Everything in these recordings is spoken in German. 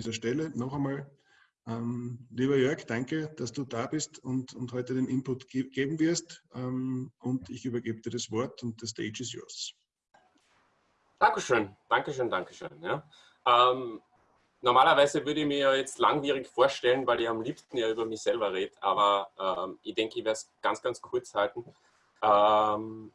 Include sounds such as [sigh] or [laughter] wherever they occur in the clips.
dieser Stelle noch einmal, ähm, lieber Jörg, danke, dass du da bist und, und heute den Input ge geben wirst. Ähm, und ich übergebe dir das Wort und the stage is yours. Dankeschön, Dankeschön, Dankeschön. Ja. Ähm, normalerweise würde ich mir jetzt langwierig vorstellen, weil ich am liebsten ja über mich selber rede, aber ähm, ich denke, ich werde es ganz, ganz kurz halten. Ähm,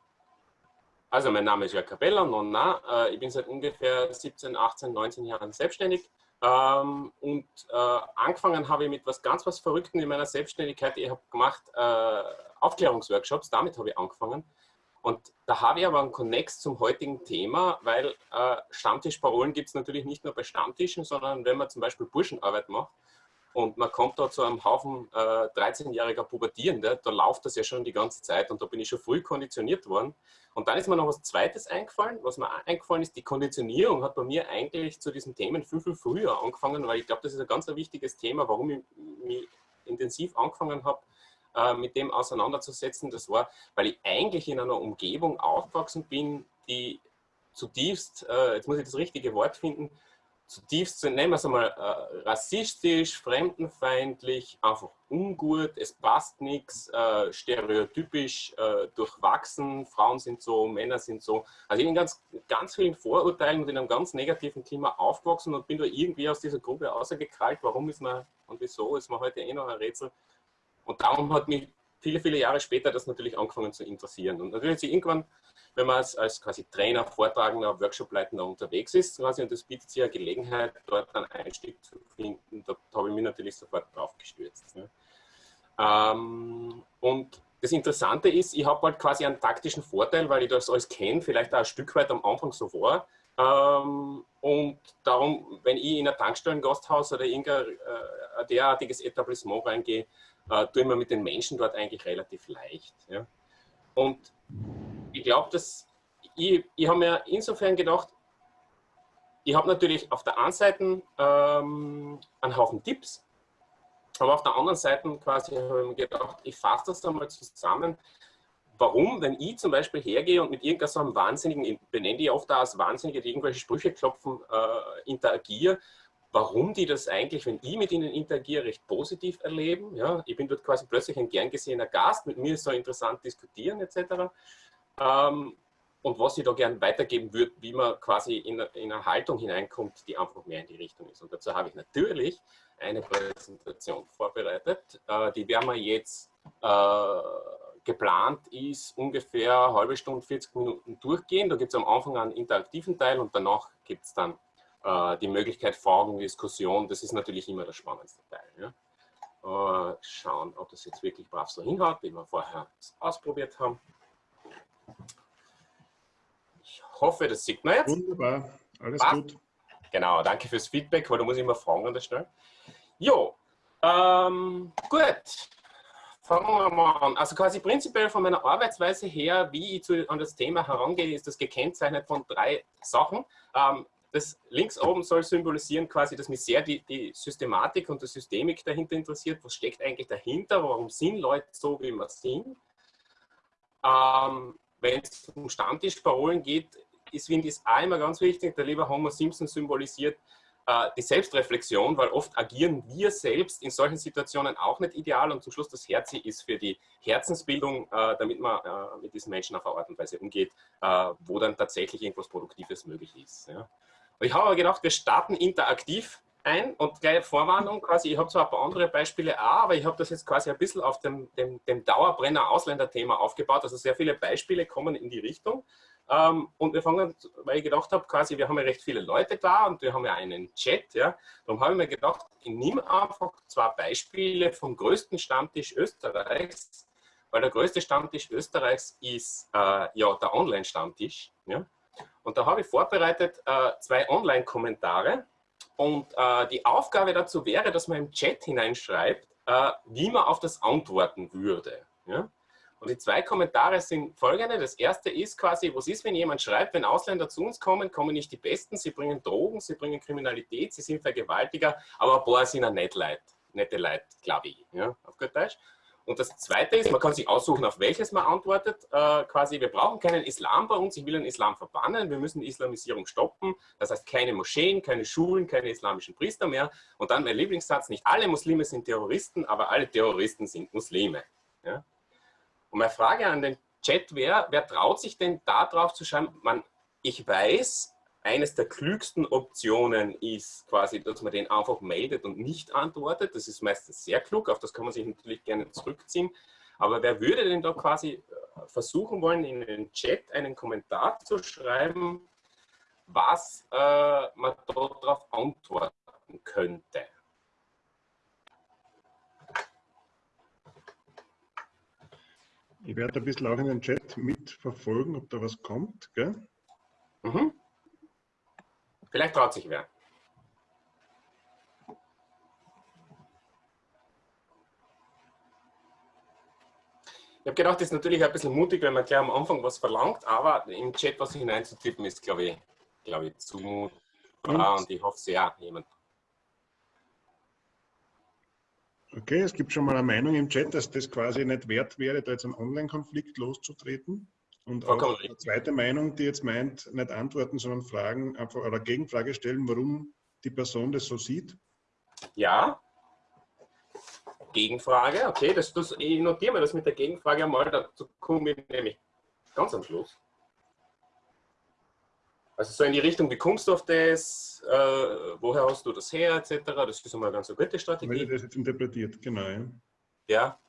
also mein Name ist Jörg Capella, Nonna. Äh, ich bin seit ungefähr 17, 18, 19 Jahren selbstständig ähm, und äh, angefangen habe ich mit was ganz was Verrückten in meiner Selbstständigkeit. Ich habe gemacht äh, Aufklärungsworkshops, damit habe ich angefangen. Und da habe ich aber einen Konnex zum heutigen Thema, weil äh, Stammtischparolen gibt es natürlich nicht nur bei Stammtischen, sondern wenn man zum Beispiel Burschenarbeit macht und man kommt da zu einem Haufen äh, 13-jähriger Pubertierende, da läuft das ja schon die ganze Zeit und da bin ich schon früh konditioniert worden. Und dann ist mir noch was Zweites eingefallen. Was mir eingefallen ist, die Konditionierung hat bei mir eigentlich zu diesen Themen viel, viel früher angefangen, weil ich glaube, das ist ein ganz ein wichtiges Thema, warum ich mich intensiv angefangen habe, äh, mit dem auseinanderzusetzen. Das war, weil ich eigentlich in einer Umgebung aufgewachsen bin, die zutiefst, äh, jetzt muss ich das richtige Wort finden, zutiefst, nennen wir es einmal, äh, rassistisch, fremdenfeindlich, einfach ungut, es passt nichts, äh, stereotypisch äh, durchwachsen, Frauen sind so, Männer sind so. Also ich bin ganz, ganz vielen Vorurteilen und in einem ganz negativen Klima aufgewachsen und bin da irgendwie aus dieser Gruppe rausgekrallt. Warum ist man und wieso ist man heute eh noch ein Rätsel. Und darum hat mich viele, viele Jahre später das natürlich angefangen zu interessieren. Und natürlich irgendwann, wenn man als, als quasi Trainer, Vortragender, Workshopleitender unterwegs ist, quasi, und das bietet sich ja Gelegenheit, dort einen Einstieg zu finden, da, da habe ich mich natürlich sofort drauf gestürzt. Ne? Ähm, und das Interessante ist, ich habe halt quasi einen taktischen Vorteil, weil ich das alles kenne, vielleicht auch ein Stück weit am Anfang so war. Ähm, und darum, wenn ich in ein Tankstellen-Gasthaus oder irgendein äh, derartiges Etablissement reingehe, äh, tue ich mir mit den Menschen dort eigentlich relativ leicht. Ja. Und ich glaube, dass ich, ich habe mir insofern gedacht, ich habe natürlich auf der einen Seite ähm, einen Haufen Tipps, aber auf der anderen Seite quasi habe ich mir gedacht, ich fasse das einmal zusammen, warum, wenn ich zum Beispiel hergehe und mit irgendeinem Wahnsinnigen, ich benenne die oft als Wahnsinnige, die irgendwelche Sprüche klopfen, äh, interagiere, warum die das eigentlich, wenn ich mit ihnen interagiere, recht positiv erleben. Ja, ich bin dort quasi plötzlich ein gern gesehener Gast, mit mir ist so interessant diskutieren etc. Ähm, und was ich da gern weitergeben würde, wie man quasi in, in eine Haltung hineinkommt, die einfach mehr in die Richtung ist. Und dazu habe ich natürlich eine Präsentation vorbereitet. Äh, die werden wir jetzt äh, geplant ist, ungefähr eine halbe Stunde, 40 Minuten durchgehen. Da gibt es am Anfang einen interaktiven Teil und danach gibt es dann äh, die Möglichkeit Fragen, Diskussion, das ist natürlich immer der spannendste Teil. Ja. Äh, schauen, ob das jetzt wirklich brav so hinhaut, wie wir vorher ausprobiert haben. Ich hoffe, das sieht man jetzt. Wunderbar, alles Passt. gut. Genau, danke fürs Feedback, weil da muss ich immer fragen an der Stelle. Jo, ähm, gut. Fangen wir mal an. Also quasi prinzipiell von meiner Arbeitsweise her, wie ich zu, an das Thema herangehe, ist das gekennzeichnet von drei Sachen. Ähm, das links oben soll symbolisieren quasi, dass mich sehr die, die, Systematik und die Systemik dahinter interessiert. Was steckt eigentlich dahinter? Warum sind Leute so, wie wir sind? Ähm, Wenn es um Stammtischparolen geht, ist, finde ich, auch immer ganz wichtig. Der liebe Homer Simpson symbolisiert äh, die Selbstreflexion, weil oft agieren wir selbst in solchen Situationen auch nicht ideal und zum Schluss das Herz ist für die Herzensbildung, äh, damit man äh, mit diesen Menschen auf eine Art und Weise umgeht, äh, wo dann tatsächlich irgendwas Produktives möglich ist. Ja. Ich habe aber gedacht, wir starten interaktiv ein und gleich Vorwarnung quasi, ich habe zwar ein paar andere Beispiele auch, aber ich habe das jetzt quasi ein bisschen auf dem, dem, dem Dauerbrenner-Ausländer-Thema aufgebaut, also sehr viele Beispiele kommen in die Richtung. Ähm, und wir fangen, weil ich gedacht habe, quasi, wir haben ja recht viele Leute da und wir haben ja einen Chat, ja. Darum habe ich mir gedacht, ich nehme einfach zwei Beispiele vom größten Stammtisch Österreichs, weil der größte Stammtisch Österreichs ist äh, ja der Online-Stammtisch. Ja. Und da habe ich vorbereitet äh, zwei Online-Kommentare. Und äh, die Aufgabe dazu wäre, dass man im Chat hineinschreibt, äh, wie man auf das antworten würde. Ja? Und die zwei Kommentare sind folgende. Das erste ist quasi, was ist, wenn jemand schreibt, wenn Ausländer zu uns kommen, kommen nicht die Besten, sie bringen Drogen, sie bringen Kriminalität, sie sind Vergewaltiger, aber ein paar sind auch nett Leid, nette Leute, glaube ich, ja, auf gut Deutsch. Und das Zweite ist, man kann sich aussuchen, auf welches man antwortet. Äh, quasi, wir brauchen keinen Islam bei uns, ich will den Islam verbannen, wir müssen die Islamisierung stoppen. Das heißt, keine Moscheen, keine Schulen, keine islamischen Priester mehr. Und dann mein Lieblingssatz, nicht alle Muslime sind Terroristen, aber alle Terroristen sind Muslime. Ja? Und meine Frage an den Chat wäre, wer traut sich denn da drauf zu schreiben, man, ich weiß, eines der klügsten Optionen ist quasi, dass man den einfach meldet und nicht antwortet. Das ist meistens sehr klug, auf das kann man sich natürlich gerne zurückziehen. Aber wer würde denn da quasi äh, versuchen wollen, in den Chat einen Kommentar zu schreiben, was äh, man darauf antworten könnte? Ich werde ein bisschen auch in den Chat mitverfolgen, ob da was kommt. Gell? Mhm. Vielleicht traut sich wer. Ich habe gedacht, das ist natürlich ein bisschen mutig, wenn man gleich am Anfang was verlangt, aber im Chat was hineinzutippen ist, glaube ich, glaube ich, zumutbar und, und ich hoffe sehr, jemand. Okay, es gibt schon mal eine Meinung im Chat, dass das quasi nicht wert wäre, da jetzt einen Online-Konflikt loszutreten. Und auch eine zweite Meinung, die jetzt meint, nicht antworten, sondern Fragen einfach oder Gegenfrage stellen, warum die Person das so sieht. Ja. Gegenfrage, okay, das, das, ich notiere mir das mit der Gegenfrage einmal, dazu komme ich nämlich ganz am Schluss. Also so in die Richtung, wie kommst du auf das, äh, woher hast du das her, etc. Das ist einmal eine ganz gute Strategie. Weil das jetzt interpretiert, genau. Ja. ja.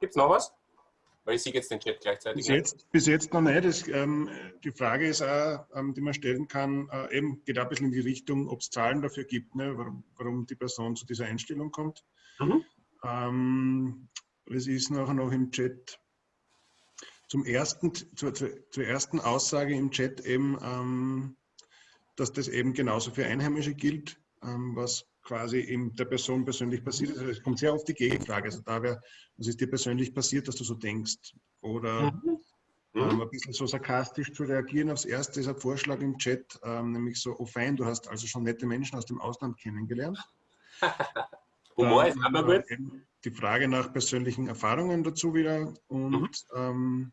Gibt es noch was? Weil ich sehe jetzt den Chat gleichzeitig. Bis jetzt, bis jetzt noch nicht. Das, ähm, die Frage ist auch, ähm, die man stellen kann, äh, eben geht ein bisschen in die Richtung, ob es Zahlen dafür gibt, ne, warum, warum, die Person zu dieser Einstellung kommt. Mhm. Ähm, es ist nachher noch im Chat zum ersten, zur, zur, ersten Aussage im Chat eben, ähm, dass das eben genauso für Einheimische gilt, ähm, was quasi eben der Person persönlich passiert ist. Also es kommt sehr oft die Gegenfrage. Also da wäre, was ist dir persönlich passiert, dass du so denkst? Oder mhm. ähm, mhm. ein bisschen so sarkastisch zu reagieren. Aufs Erste ist ein Vorschlag im Chat, ähm, nämlich so, oh fein, du hast also schon nette Menschen aus dem Ausland kennengelernt. [laughs] Humor ist aber gut. Die Frage nach persönlichen Erfahrungen dazu wieder und mhm. ähm,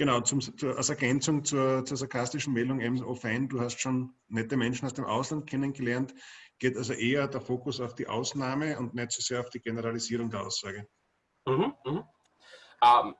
Genau, zum, als Ergänzung zur, zur sarkastischen Meldung eben, oh fein, du hast schon nette Menschen aus dem Ausland kennengelernt, geht also eher der Fokus auf die Ausnahme und nicht so sehr auf die Generalisierung der Aussage. Mhm, mh. ähm,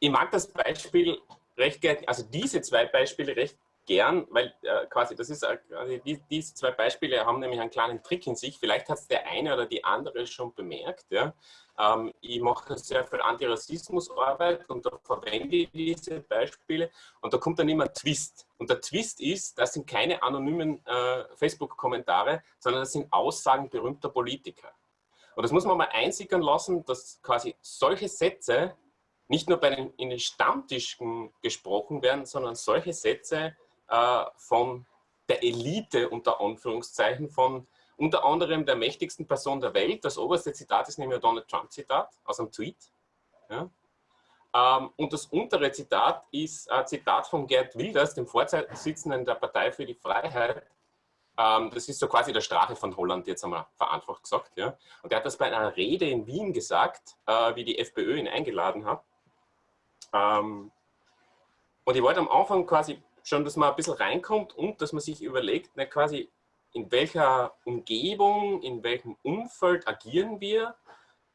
ich mag das Beispiel recht gerne, also diese zwei Beispiele recht gern, weil äh, quasi das ist, äh, die, diese zwei Beispiele haben nämlich einen kleinen Trick in sich. Vielleicht hat es der eine oder die andere schon bemerkt. Ja? Ähm, ich mache sehr viel Antirassismusarbeit und da verwende ich diese Beispiele und da kommt dann immer ein Twist. Und der Twist ist, das sind keine anonymen äh, Facebook-Kommentare, sondern das sind Aussagen berühmter Politiker. Und das muss man mal einsickern lassen, dass quasi solche Sätze nicht nur bei den, in den Stammtischen gesprochen werden, sondern solche Sätze äh, von der Elite unter Anführungszeichen, von unter anderem der mächtigsten Person der Welt. Das oberste Zitat ist nämlich ein Donald Trump-Zitat aus einem Tweet. Ja. Ähm, und das untere Zitat ist ein Zitat von Gerd Wilders, dem Vorsitzenden der Partei für die Freiheit. Ähm, das ist so quasi der Strache von Holland, jetzt einmal vereinfacht gesagt. Ja. Und er hat das bei einer Rede in Wien gesagt, äh, wie die FPÖ ihn eingeladen hat. Ähm, und ich wollte am Anfang quasi schon, dass man ein bisschen reinkommt und dass man sich überlegt, na, quasi, in welcher Umgebung, in welchem Umfeld agieren wir.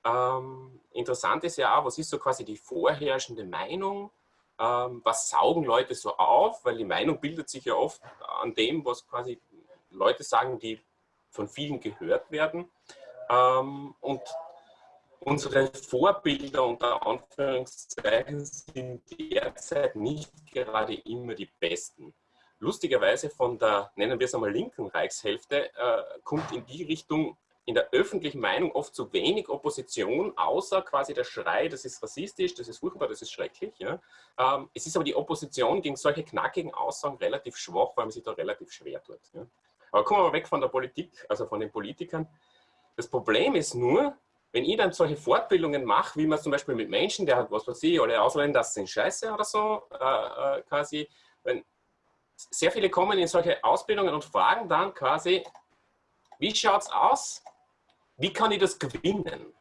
Ähm, interessant ist ja auch, was ist so quasi die vorherrschende Meinung, ähm, was saugen Leute so auf, weil die Meinung bildet sich ja oft an dem, was quasi Leute sagen, die von vielen gehört werden. Ähm, und unsere Vorbilder unter Anführungszeichen sind derzeit nicht gerade immer die besten. Lustigerweise von der, nennen wir es einmal, linken Reichshälfte, äh, kommt in die Richtung in der öffentlichen Meinung oft zu wenig Opposition, außer quasi der Schrei, das ist rassistisch, das ist furchtbar, das ist schrecklich. Ja. Ähm, es ist aber die Opposition gegen solche knackigen Aussagen relativ schwach, weil man sich da relativ schwer tut. Ja. Aber kommen wir mal weg von der Politik, also von den Politikern. Das Problem ist nur, wenn ich dann solche Fortbildungen mache, wie man zum Beispiel mit Menschen, der hat, was weiß ich, alle Ausländer sind scheiße oder so, äh, äh, quasi, wenn sehr viele kommen in solche Ausbildungen und fragen dann quasi, wie schaut es aus? wie kann ich das gewinnen?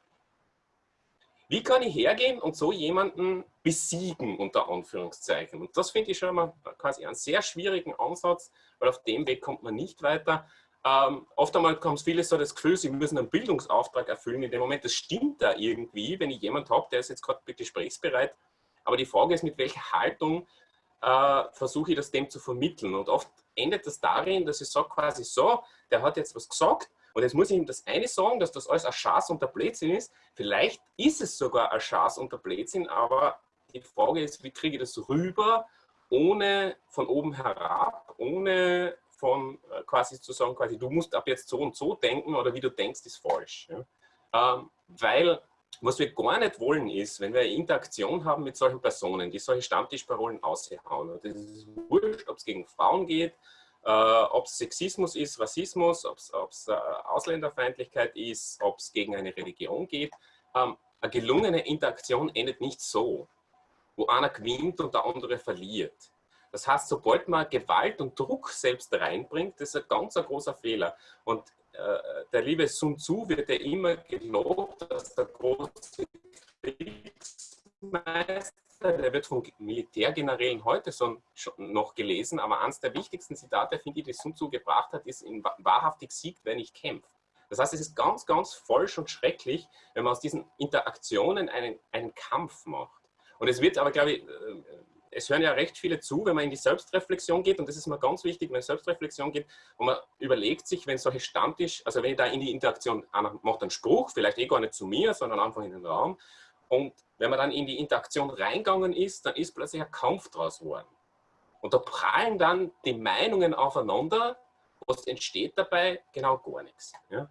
Wie kann ich hergehen und so jemanden besiegen, unter Anführungszeichen? Und das finde ich schon mal quasi einen sehr schwierigen Ansatz, weil auf dem Weg kommt man nicht weiter. Ähm, oft einmal kommt viele so das Gefühl, sie müssen einen Bildungsauftrag erfüllen. In dem Moment, das stimmt da irgendwie, wenn ich jemanden habe, der ist jetzt gerade gesprächsbereit. Aber die Frage ist, mit welcher Haltung äh, versuche ich das dem zu vermitteln. Und oft endet das darin, dass ich sage quasi so, der hat jetzt was gesagt und jetzt muss ich ihm das eine sagen, dass das alles ein Schatz und der Blödsinn ist. Vielleicht ist es sogar ein Schatz und der Blödsinn, aber die Frage ist, wie kriege ich das rüber, ohne von oben herab, ohne von äh, quasi zu sagen, quasi, du musst ab jetzt so und so denken oder wie du denkst, ist falsch. Ja? Ähm, weil was wir gar nicht wollen ist, wenn wir eine Interaktion haben mit solchen Personen, die solche Stammtischparolen aushauen. Das ist wurscht, ob es gegen Frauen geht, äh, ob es Sexismus ist, Rassismus, ob es äh, Ausländerfeindlichkeit ist, ob es gegen eine Religion geht. Ähm, eine gelungene Interaktion endet nicht so, wo einer gewinnt und der andere verliert. Das heißt, sobald man Gewalt und Druck selbst reinbringt, das ist ein ganz ein großer Fehler. Und äh, der liebe Sun Tzu wird ja immer gelobt, dass der große Kriegsmeister der wird von Militärgenerälen heute so noch gelesen, aber eines der wichtigsten Zitate, finde ich, die Sun Tzu gebracht hat, ist, wahrhaftig siegt, wer nicht kämpft. Das heißt, es ist ganz, ganz falsch und schrecklich, wenn man aus diesen Interaktionen einen, einen Kampf macht. Und es wird aber, glaube ich, äh, es hören ja recht viele zu, wenn man in die Selbstreflexion geht, und das ist mir ganz wichtig, wenn Selbstreflexion geht, und man überlegt sich, wenn solche Stammtisch, also wenn ich da in die Interaktion, einer macht einen Spruch, vielleicht eh gar nicht zu mir, sondern einfach in den Raum, und wenn man dann in die Interaktion reingegangen ist, dann ist plötzlich ein Kampf draus geworden. Und da prallen dann die Meinungen aufeinander. Was entsteht dabei? Genau gar nichts. Ja?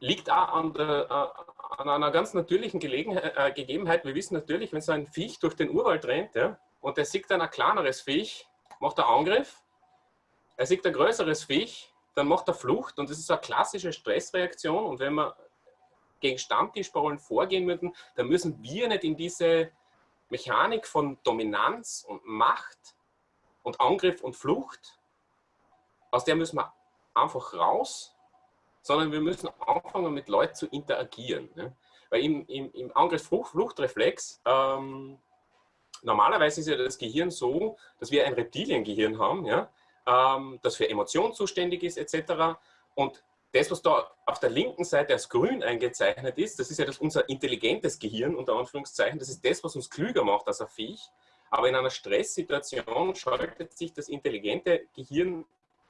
Liegt auch an, der, äh, an einer ganz natürlichen äh, Gegebenheit. Wir wissen natürlich, wenn so ein Viech durch den Urwald rennt ja, und er sieht dann ein kleineres Viech, macht er Angriff. Er sieht ein größeres Viech, dann macht er Flucht. Und das ist eine klassische Stressreaktion. Und wenn man gegen Stammtischparollen vorgehen würden, dann müssen wir nicht in diese Mechanik von Dominanz und Macht und Angriff und Flucht, aus der müssen wir einfach raus, sondern wir müssen anfangen, mit Leuten zu interagieren. Ne? Weil im, im, im Angriff-Fluchtreflex, ähm, normalerweise ist ja das Gehirn so, dass wir ein Reptiliengehirn haben, ja? ähm, das für Emotionen zuständig ist, etc. Und das, was da auf der linken Seite als grün eingezeichnet ist, das ist ja das unser intelligentes Gehirn, unter Anführungszeichen, das ist das, was uns klüger macht als ein Viech. Aber in einer Stresssituation schaltet sich das intelligente Gehirn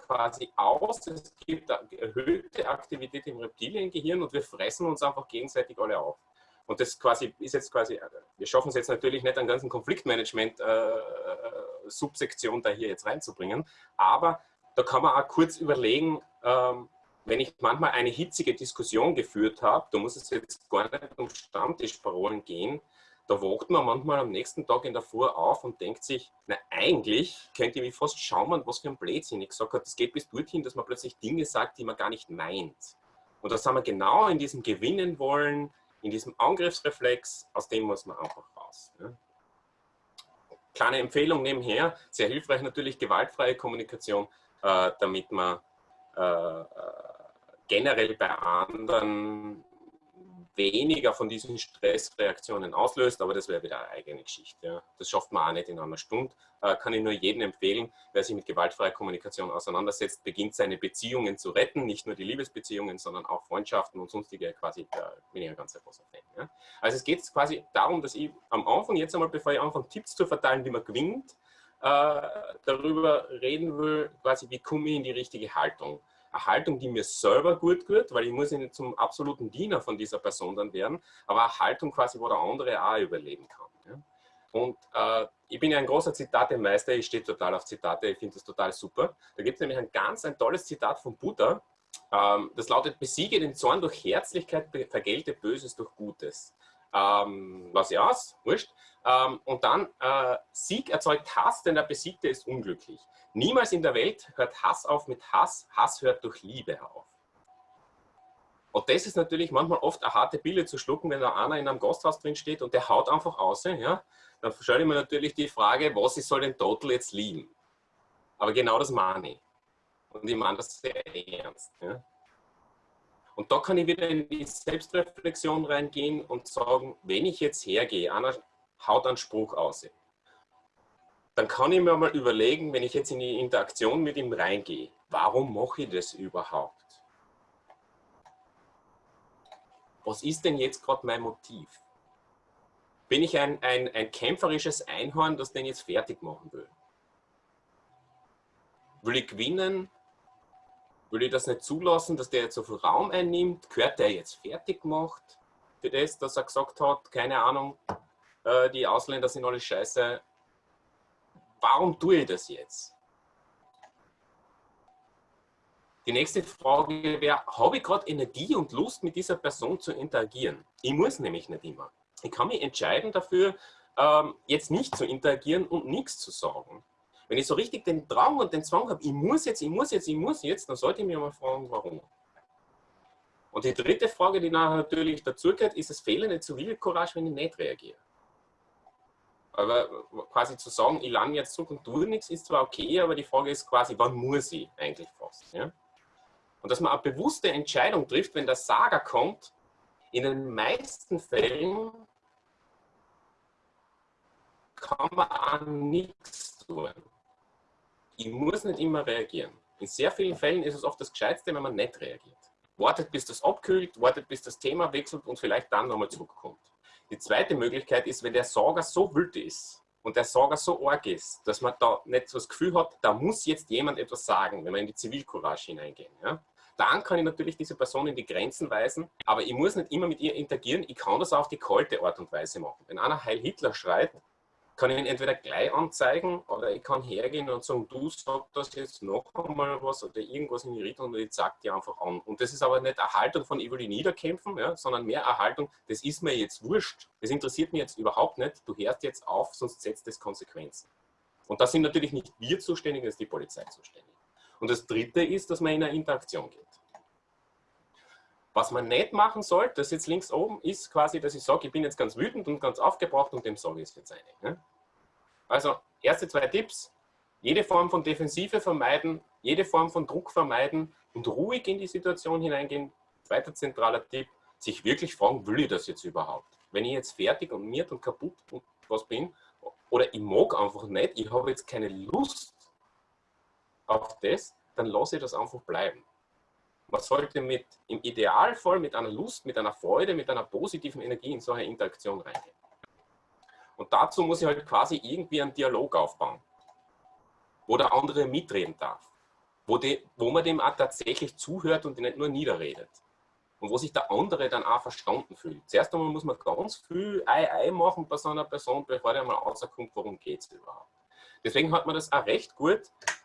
quasi aus. Es gibt erhöhte Aktivität im Reptiliengehirn und wir fressen uns einfach gegenseitig alle auf. Und das quasi ist jetzt quasi, wir schaffen es jetzt natürlich nicht, einen ganzen Konfliktmanagement-Subsektion äh, da hier jetzt reinzubringen, aber da kann man auch kurz überlegen, ähm, wenn ich manchmal eine hitzige Diskussion geführt habe, da muss es jetzt gar nicht um Stammtischparolen gehen, da wacht man manchmal am nächsten Tag in der Früh auf und denkt sich, na eigentlich könnte ich mich fast schauen, was für ein Blödsinn ich gesagt habe. Das geht bis dorthin, dass man plötzlich Dinge sagt, die man gar nicht meint. Und da sind wir genau in diesem Gewinnen wollen, in diesem Angriffsreflex, aus dem muss man einfach raus. Ja. Kleine Empfehlung nebenher, sehr hilfreich natürlich gewaltfreie Kommunikation, äh, damit man äh, äh generell bei anderen weniger von diesen Stressreaktionen auslöst, aber das wäre wieder eine eigene Geschichte. Ja. Das schafft man auch nicht in einer Stunde. Äh, kann ich nur jedem empfehlen, wer sich mit gewaltfreier Kommunikation auseinandersetzt, beginnt seine Beziehungen zu retten, nicht nur die Liebesbeziehungen, sondern auch Freundschaften und sonstige quasi, da bin ich ein ganz großer Fan. Ja. Also es geht quasi darum, dass ich am Anfang, jetzt einmal bevor ich anfange, Tipps zu verteilen, wie man gewinnt, äh, darüber reden will, quasi wie komme ich in die richtige Haltung eine Haltung, die mir selber gut tut, weil ich muss nicht zum absoluten Diener von dieser Person dann werden, aber eine Haltung quasi, wo der andere auch überleben kann. Ja? Und äh, ich bin ja ein großer Zitate-Meister, ich stehe total auf Zitate, ich finde das total super. Da gibt es nämlich ein ganz ein tolles Zitat von Buddha, ähm, das lautet, besiege den Zorn durch Herzlichkeit, vergelte Böses durch Gutes. Ähm, lass ich aus, wurscht. Ähm, und dann, äh, Sieg erzeugt Hass, denn der Besiegte ist unglücklich. Niemals in der Welt hört Hass auf mit Hass, Hass hört durch Liebe auf. Und das ist natürlich manchmal oft eine harte Pille zu schlucken, wenn da einer in einem Gasthaus drin steht und der haut einfach aus. Ja? Dann stelle ich mir natürlich die Frage, was ich soll den Total jetzt lieben? Aber genau das meine ich. Und ich meine das sehr ernst. Ja? Und da kann ich wieder in die Selbstreflexion reingehen und sagen, wenn ich jetzt hergehe, einer haut einen Spruch aus, dann kann ich mir mal überlegen, wenn ich jetzt in die Interaktion mit ihm reingehe, warum mache ich das überhaupt? Was ist denn jetzt gerade mein Motiv? Bin ich ein, ein, ein kämpferisches Einhorn, das den jetzt fertig machen will? Will ich gewinnen? Will ich das nicht zulassen, dass der jetzt so viel Raum einnimmt? Gehört der jetzt fertig gemacht für das, dass er gesagt hat, keine Ahnung, äh, die Ausländer sind alle scheiße. Warum tue ich das jetzt? Die nächste Frage wäre, habe ich gerade Energie und Lust, mit dieser Person zu interagieren? Ich muss nämlich nicht immer. Ich kann mich entscheiden dafür, ähm, jetzt nicht zu interagieren und nichts zu sagen. Wenn ich so richtig den Drang und den Zwang habe, ich muss jetzt, ich muss jetzt, ich muss jetzt, dann sollte ich mir mal fragen, warum. Und die dritte Frage, die natürlich dazu gehört, ist es fehlende Zivilcourage, wenn ich nicht reagiere. Aber quasi zu sagen, ich lande jetzt zurück und tue nichts, ist zwar okay, aber die Frage ist quasi, wann muss ich eigentlich fast? Ja? Und dass man eine bewusste Entscheidung trifft, wenn der Sager kommt, in den meisten Fällen kann man an nichts tun. Ich muss nicht immer reagieren. In sehr vielen Fällen ist es oft das Gescheitste, wenn man nicht reagiert. Wartet, bis das abkühlt, wartet, bis das Thema wechselt und vielleicht dann nochmal zurückkommt. Die zweite Möglichkeit ist, wenn der Sorger so wild ist und der Sorger so arg ist, dass man da nicht so das Gefühl hat, da muss jetzt jemand etwas sagen, wenn wir in die Zivilcourage hineingehen. Ja? Dann kann ich natürlich diese Person in die Grenzen weisen, aber ich muss nicht immer mit ihr interagieren. Ich kann das auf die kalte Art und Weise machen. Wenn einer Heil Hitler schreit, kann ich ihn entweder gleich anzeigen oder ich kann hergehen und sagen, du sagst das jetzt noch einmal was oder irgendwas in die Richtung und ich zeige dir einfach an. Und das ist aber nicht Erhaltung von über die Niederkämpfen, ja, sondern mehr Erhaltung, das ist mir jetzt wurscht, das interessiert mich jetzt überhaupt nicht, du hörst jetzt auf, sonst setzt es Konsequenzen. Und da sind natürlich nicht wir zuständig, das ist die Polizei zuständig. Und das Dritte ist, dass man in eine Interaktion geht. Was man nicht machen sollte, das jetzt links oben, ist quasi, dass ich sage, ich bin jetzt ganz wütend und ganz aufgebraucht und dem sage ich es jetzt eine. Ne? Also, erste zwei Tipps. Jede Form von Defensive vermeiden, jede Form von Druck vermeiden und ruhig in die Situation hineingehen. Zweiter zentraler Tipp, sich wirklich fragen, will ich das jetzt überhaupt? Wenn ich jetzt fertig und miert und kaputt und was bin, oder ich mag einfach nicht, ich habe jetzt keine Lust auf das, dann lasse ich das einfach bleiben. Man sollte mit, im Idealfall mit einer Lust, mit einer Freude, mit einer positiven Energie in so eine Interaktion reingehen. Und dazu muss ich halt quasi irgendwie einen Dialog aufbauen, wo der andere mitreden darf, wo, die, wo man dem auch tatsächlich zuhört und nicht nur niederredet. Und wo sich der andere dann auch verstanden fühlt. Zuerst einmal muss man ganz viel Ei, Ei machen bei so einer Person, bevor der mal rauskommt, worum geht es überhaupt. Deswegen hat man das auch recht gut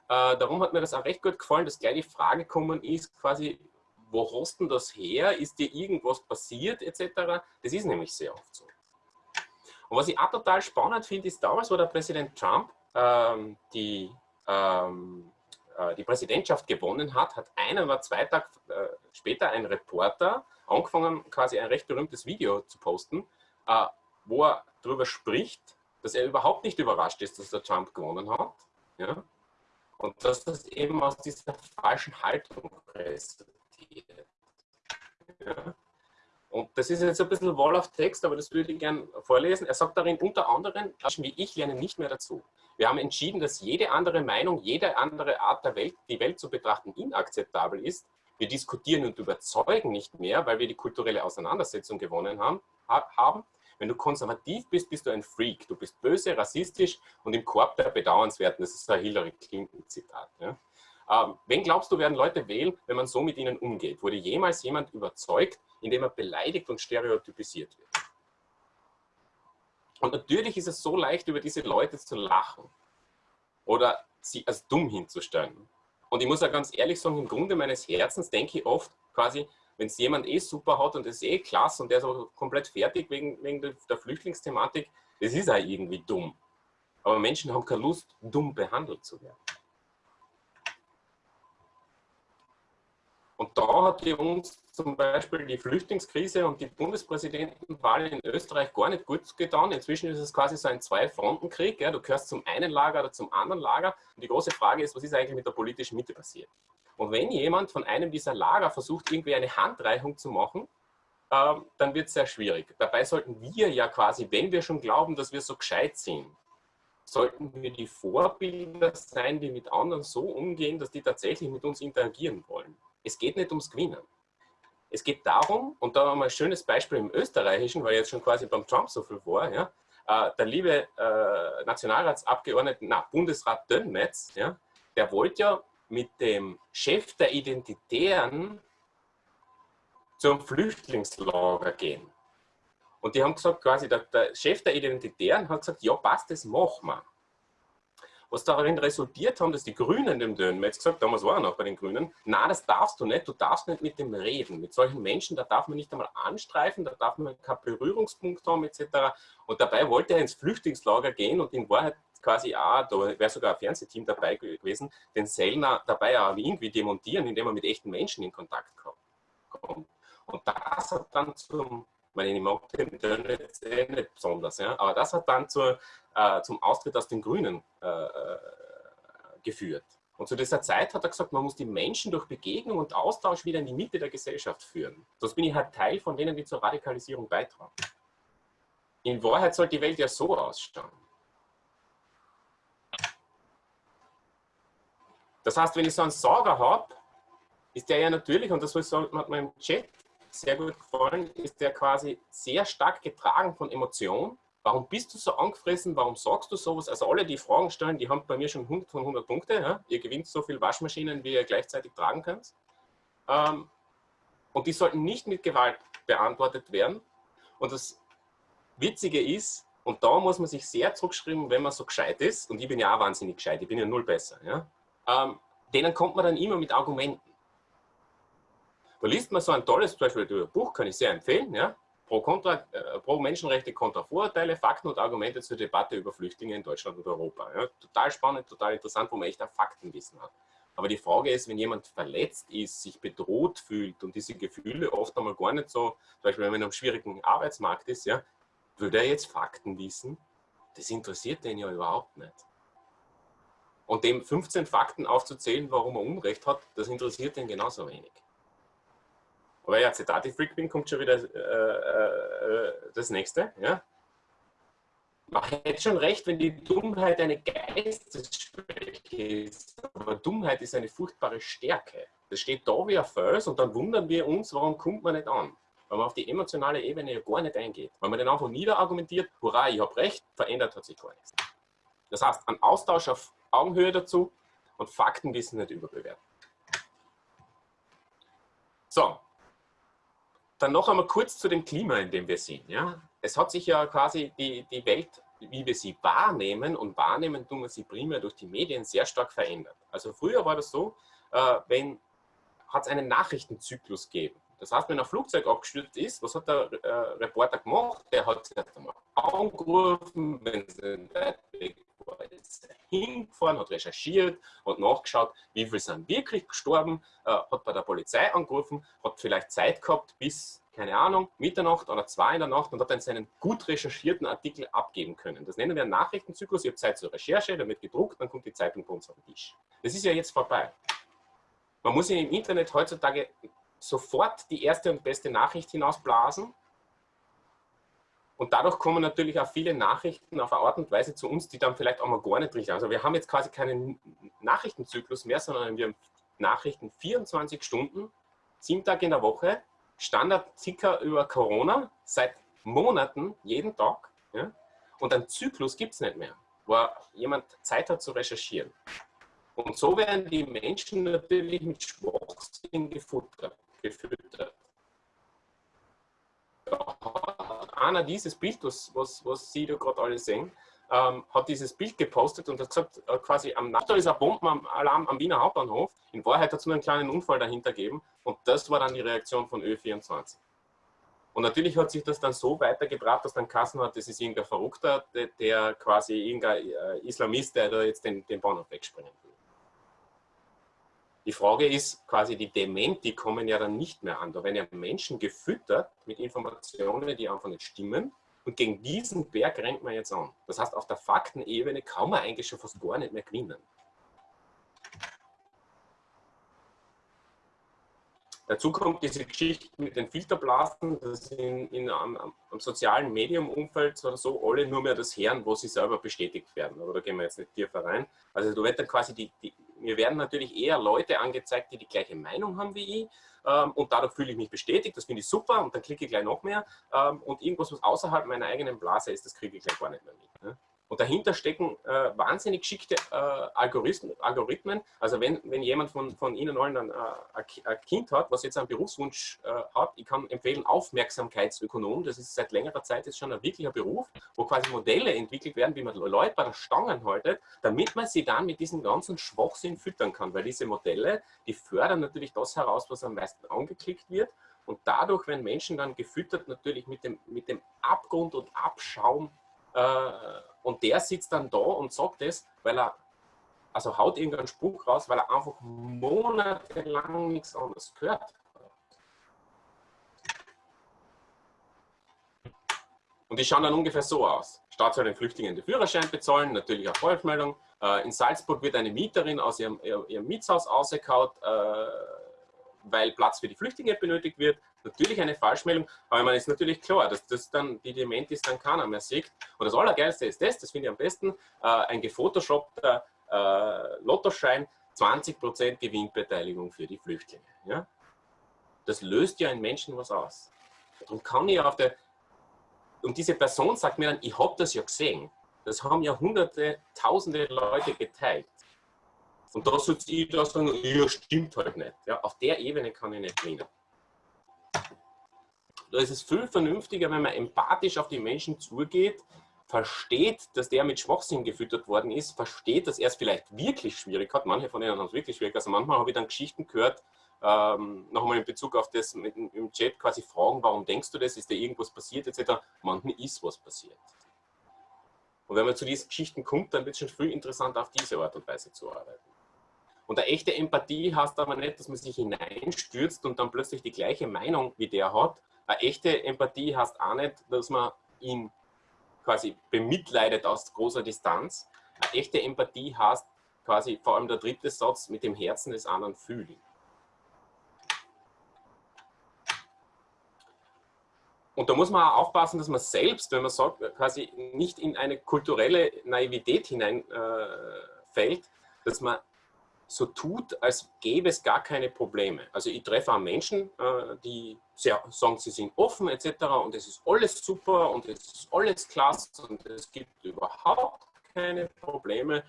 äh, darum hat mir das auch recht gut gefallen, dass gleich die Frage gekommen ist, quasi, wo hast denn das her? Ist dir irgendwas passiert, etc.? Das ist nämlich sehr oft so. Und was ich auch total spannend finde, ist, damals, wo der Präsident Trump ähm, die, ähm, äh, die Präsidentschaft gewonnen hat, hat einen oder zwei Tage äh, später ein Reporter angefangen, quasi ein recht berühmtes Video zu posten, äh, wo er darüber spricht, dass er überhaupt nicht überrascht ist, dass der Trump gewonnen hat. Ja? Und das eben aus dieser falschen Haltung resultiert. Ja. Und das ist jetzt ein bisschen Wall of Text, aber das würde ich gerne vorlesen. Er sagt darin unter anderem, Menschen wie ich lernen nicht mehr dazu. Wir haben entschieden, dass jede andere Meinung, jede andere Art der Welt, die Welt zu betrachten, inakzeptabel ist. Wir diskutieren und überzeugen nicht mehr, weil wir die kulturelle Auseinandersetzung gewonnen haben. haben. Wenn du konservativ bist, bist du ein Freak. Du bist böse, rassistisch und im Korb der Bedauernswerten. Das ist ein Hillary Clinton-Zitat. Ja? Ähm, wen glaubst du, werden Leute wählen, wenn man so mit ihnen umgeht? Wurde jemals jemand überzeugt, indem er beleidigt und stereotypisiert wird? Und natürlich ist es so leicht, über diese Leute zu lachen oder sie als dumm hinzustellen. Und ich muss auch ganz ehrlich sagen, im Grunde meines Herzens denke ich oft quasi, wenn es jemand eh super hat und ist eh klasse und der ist auch komplett fertig wegen, wegen der Flüchtlingsthematik, das ist auch irgendwie dumm. Aber Menschen haben keine Lust, dumm behandelt zu werden. Und da hat die uns zum Beispiel die Flüchtlingskrise und die Bundespräsidentenwahl in Österreich gar nicht gut getan. Inzwischen ist es quasi so ein Zwei-Fronten-Krieg. Ja. Du gehörst zum einen Lager oder zum anderen Lager. Und die große Frage ist, was ist eigentlich mit der politischen Mitte passiert? Und wenn jemand von einem dieser Lager versucht, irgendwie eine Handreichung zu machen, ähm, dann wird es sehr schwierig. Dabei sollten wir ja quasi, wenn wir schon glauben, dass wir so gescheit sind, sollten wir die Vorbilder sein, die mit anderen so umgehen, dass die tatsächlich mit uns interagieren wollen. Es geht nicht ums Gewinnen. Es geht darum, und da haben wir ein schönes Beispiel im Österreichischen, weil jetzt schon quasi beim Trump so viel war, ja, äh, der liebe äh, Nationalratsabgeordnete, na, Bundesrat Dönmetz, ja, der wollte ja mit dem Chef der Identitären zum Flüchtlingslager gehen. Und die haben gesagt, quasi, der, der Chef der Identitären hat gesagt, ja passt, das machen wir. Was darin resultiert haben, dass die Grünen dem Dönen, jetzt gesagt, damals war er noch bei den Grünen, na, das darfst du nicht, du darfst nicht mit dem reden. Mit solchen Menschen, da darf man nicht einmal anstreifen, da darf man keinen Berührungspunkt haben, etc. Und dabei wollte er ins Flüchtlingslager gehen und in Wahrheit quasi auch, da wäre sogar ein Fernsehteam dabei gewesen, den Sellner dabei auch irgendwie demontieren, indem er mit echten Menschen in Kontakt kommt. Und das hat dann zum meine, ich mag den Dönitz eh nicht besonders, ja, aber das hat dann zur, äh, zum Austritt aus den Grünen äh, äh, geführt. Und zu dieser Zeit hat er gesagt, man muss die Menschen durch Begegnung und Austausch wieder in die Mitte der Gesellschaft führen. Sonst bin ich halt Teil von denen, die zur Radikalisierung beitragen. In Wahrheit soll die Welt ja so ausschauen. Das heißt, wenn ich so einen Sauger habe, ist der ja natürlich, und das hat man im Chat sehr gut gefallen, ist der quasi sehr stark getragen von Emotionen. Warum bist du so angefressen? Warum sagst du sowas? Also alle, die Fragen stellen, die haben bei mir schon 100 von 100 Punkte. Ja? Ihr gewinnt so viele Waschmaschinen, wie ihr gleichzeitig tragen könnt. Ähm, und die sollten nicht mit Gewalt beantwortet werden. Und das Witzige ist, und da muss man sich sehr zurückschreiben, wenn man so gescheit ist, und ich bin ja auch wahnsinnig gescheit, ich bin ja null besser, ja? Ähm, denen kommt man dann immer mit Argumenten. Da liest man so ein tolles, zum Beispiel Buch, kann ich sehr empfehlen, ja? Pro, Kontra, äh, pro Menschenrechte, Kontra Vorurteile, Fakten und Argumente zur Debatte über Flüchtlinge in Deutschland und Europa. Ja? Total spannend, total interessant, wo man echt ein Faktenwissen hat. Aber die Frage ist, wenn jemand verletzt ist, sich bedroht fühlt und diese Gefühle oft einmal gar nicht so, zum Beispiel wenn man einem schwierigen Arbeitsmarkt ist, ja, würde er jetzt Fakten wissen? Das interessiert den ja überhaupt nicht. Und dem 15 Fakten aufzuzählen, warum er Unrecht hat, das interessiert den genauso wenig. Aber ja, Zitate-Freak bin, kommt schon wieder äh, äh, das nächste. Ja? Man hätte schon recht, wenn die Dummheit eine Geistesschwäche ist. Aber Dummheit ist eine furchtbare Stärke. Das steht da wie ein Fels und dann wundern wir uns, warum kommt man nicht an. Weil man auf die emotionale Ebene ja gar nicht eingeht. Weil man dann einfach niederargumentiert, hurra, ich habe recht, verändert hat sich gar nichts. Das heißt, ein Austausch auf Augenhöhe dazu und Faktenwissen nicht überbewerten. So, dann noch einmal kurz zu dem Klima, in dem wir sind. Ja? Es hat sich ja quasi die, die Welt, wie wir sie wahrnehmen, und wahrnehmen tun wir sie primär durch die Medien, sehr stark verändert. Also früher war das so, äh, wenn hat es einen Nachrichtenzyklus gegeben. Das heißt, wenn ein Flugzeug abgestürzt ist, was hat der äh, Reporter gemacht? Der hat sich einmal angerufen, wenn sie weit weg war, hingefahren, hat recherchiert, hat nachgeschaut, wie viele sind wirklich gestorben, äh, hat bei der Polizei angerufen, hat vielleicht Zeit gehabt bis, keine Ahnung, Mitternacht oder zwei in der Nacht und hat dann seinen gut recherchierten Artikel abgeben können. Das nennen wir einen Nachrichtenzyklus. Ich habe Zeit zur Recherche, dann wird gedruckt, dann kommt die Zeitung bei uns auf den Tisch. Das ist ja jetzt vorbei. Man muss im Internet heutzutage sofort die erste und beste Nachricht hinausblasen. Und dadurch kommen natürlich auch viele Nachrichten auf eine Art und Weise zu uns, die dann vielleicht auch mal gar nicht richtig. Also wir haben jetzt quasi keinen Nachrichtenzyklus mehr, sondern wir haben Nachrichten 24 Stunden, sieben Tage in der Woche, Standard-Ticker über Corona, seit Monaten, jeden Tag. Ja? Und einen Zyklus gibt es nicht mehr, wo jemand Zeit hat zu recherchieren. Und so werden die Menschen natürlich mit Schwachsinn gefuttert gefüttert. Da einer dieses Bild, was, was, was Sie da gerade alle sehen, ähm, hat dieses Bild gepostet und hat gesagt, äh, quasi am Nacht ist ein Bombenalarm am Wiener Hauptbahnhof. In Wahrheit hat es nur einen kleinen Unfall dahinter gegeben und das war dann die Reaktion von Ö24. Und natürlich hat sich das dann so weitergebracht, dass dann Kassen hat, das ist irgendein Verrückter, der, der quasi irgendein äh, Islamist, der da jetzt den, den Bahnhof wegspringen will. Die Frage ist quasi, die Dementi kommen ja dann nicht mehr an. Da werden ja Menschen gefüttert mit Informationen, die einfach nicht stimmen. Und gegen diesen Berg rennt man jetzt an. Das heißt, auf der Faktenebene kann man eigentlich schon fast gar nicht mehr gewinnen. Dazu kommt diese Geschichte mit den Filterblasen, dass in, in einem, einem sozialen Medium-Umfeld oder so alle nur mehr das hören, wo sie selber bestätigt werden. Aber da gehen wir jetzt nicht tiefer rein. Also du wird dann quasi die, die, mir werden natürlich eher Leute angezeigt, die die gleiche Meinung haben wie ich ähm, und dadurch fühle ich mich bestätigt, das finde ich super und dann klicke ich gleich noch mehr ähm, und irgendwas, was außerhalb meiner eigenen Blase ist, das kriege ich gleich gar nicht mehr mit. Ne? Und dahinter stecken äh, wahnsinnig geschickte äh, Algorithmen. Also wenn, wenn jemand von, von Ihnen allen ein, äh, ein Kind hat, was jetzt einen Berufswunsch äh, hat, ich kann empfehlen Aufmerksamkeitsökonom. Das ist seit längerer Zeit jetzt schon ein wirklicher Beruf, wo quasi Modelle entwickelt werden, wie man Leute bei der Stangen haltet, damit man sie dann mit diesem ganzen Schwachsinn füttern kann. Weil diese Modelle, die fördern natürlich das heraus, was am meisten angeklickt wird. Und dadurch werden Menschen dann gefüttert natürlich mit dem, mit dem Abgrund und Abschaum äh, und der sitzt dann da und sagt das, weil er, also haut irgendeinen Spruch raus, weil er einfach monatelang nichts anderes gehört Und die schauen dann ungefähr so aus. Staat soll den Flüchtlingen den Führerschein bezahlen, natürlich auch Falschmeldung. Äh, in Salzburg wird eine Mieterin aus ihrem, ihrem Mietshaus ausgekaut, äh, weil Platz für die Flüchtlinge benötigt wird. Natürlich eine Falschmeldung, aber man ist natürlich klar, dass das dann die Dementis dann keiner mehr sieht. Und das Allergeilste ist das, das finde ich am besten, äh, ein gefotoshoppter äh, Lottoschein, 20% Gewinnbeteiligung für die Flüchtlinge. Ja? Das löst ja in Menschen was aus. Darum kann ich auf der, und diese Person sagt mir dann, ich habe das ja gesehen. Das haben ja hunderte, tausende Leute geteilt. Und da sitze ich da sagen, ja, stimmt halt nicht. Ja, auf der Ebene kann ich nicht gewinnen. Da ist es viel vernünftiger, wenn man empathisch auf die Menschen zugeht, versteht, dass der mit Schwachsinn gefüttert worden ist, versteht, dass er es vielleicht wirklich schwierig hat. Manche von ihnen haben es wirklich schwierig. Also manchmal habe ich dann Geschichten gehört, ähm, nochmal in Bezug auf das mit, im Chat quasi fragen, warum denkst du das, ist da irgendwas passiert etc. Manchmal ist was passiert. Und wenn man zu diesen Geschichten kommt, dann wird es schon viel interessanter, auf diese Art und Weise zu arbeiten. Und eine echte Empathie heißt aber nicht, dass man sich hineinstürzt und dann plötzlich die gleiche Meinung wie der hat. Eine echte Empathie heißt auch nicht, dass man ihn quasi bemitleidet aus großer Distanz. Eine echte Empathie heißt quasi vor allem der dritte Satz mit dem Herzen des anderen fühlen. Und da muss man auch aufpassen, dass man selbst, wenn man sagt, quasi nicht in eine kulturelle Naivität hineinfällt, äh, dass man so tut, als gäbe es gar keine Probleme. Also ich treffe auch Menschen, äh, die sehr, sagen, sie sind offen etc. und es ist alles super und es ist alles klasse und es gibt überhaupt keine Probleme.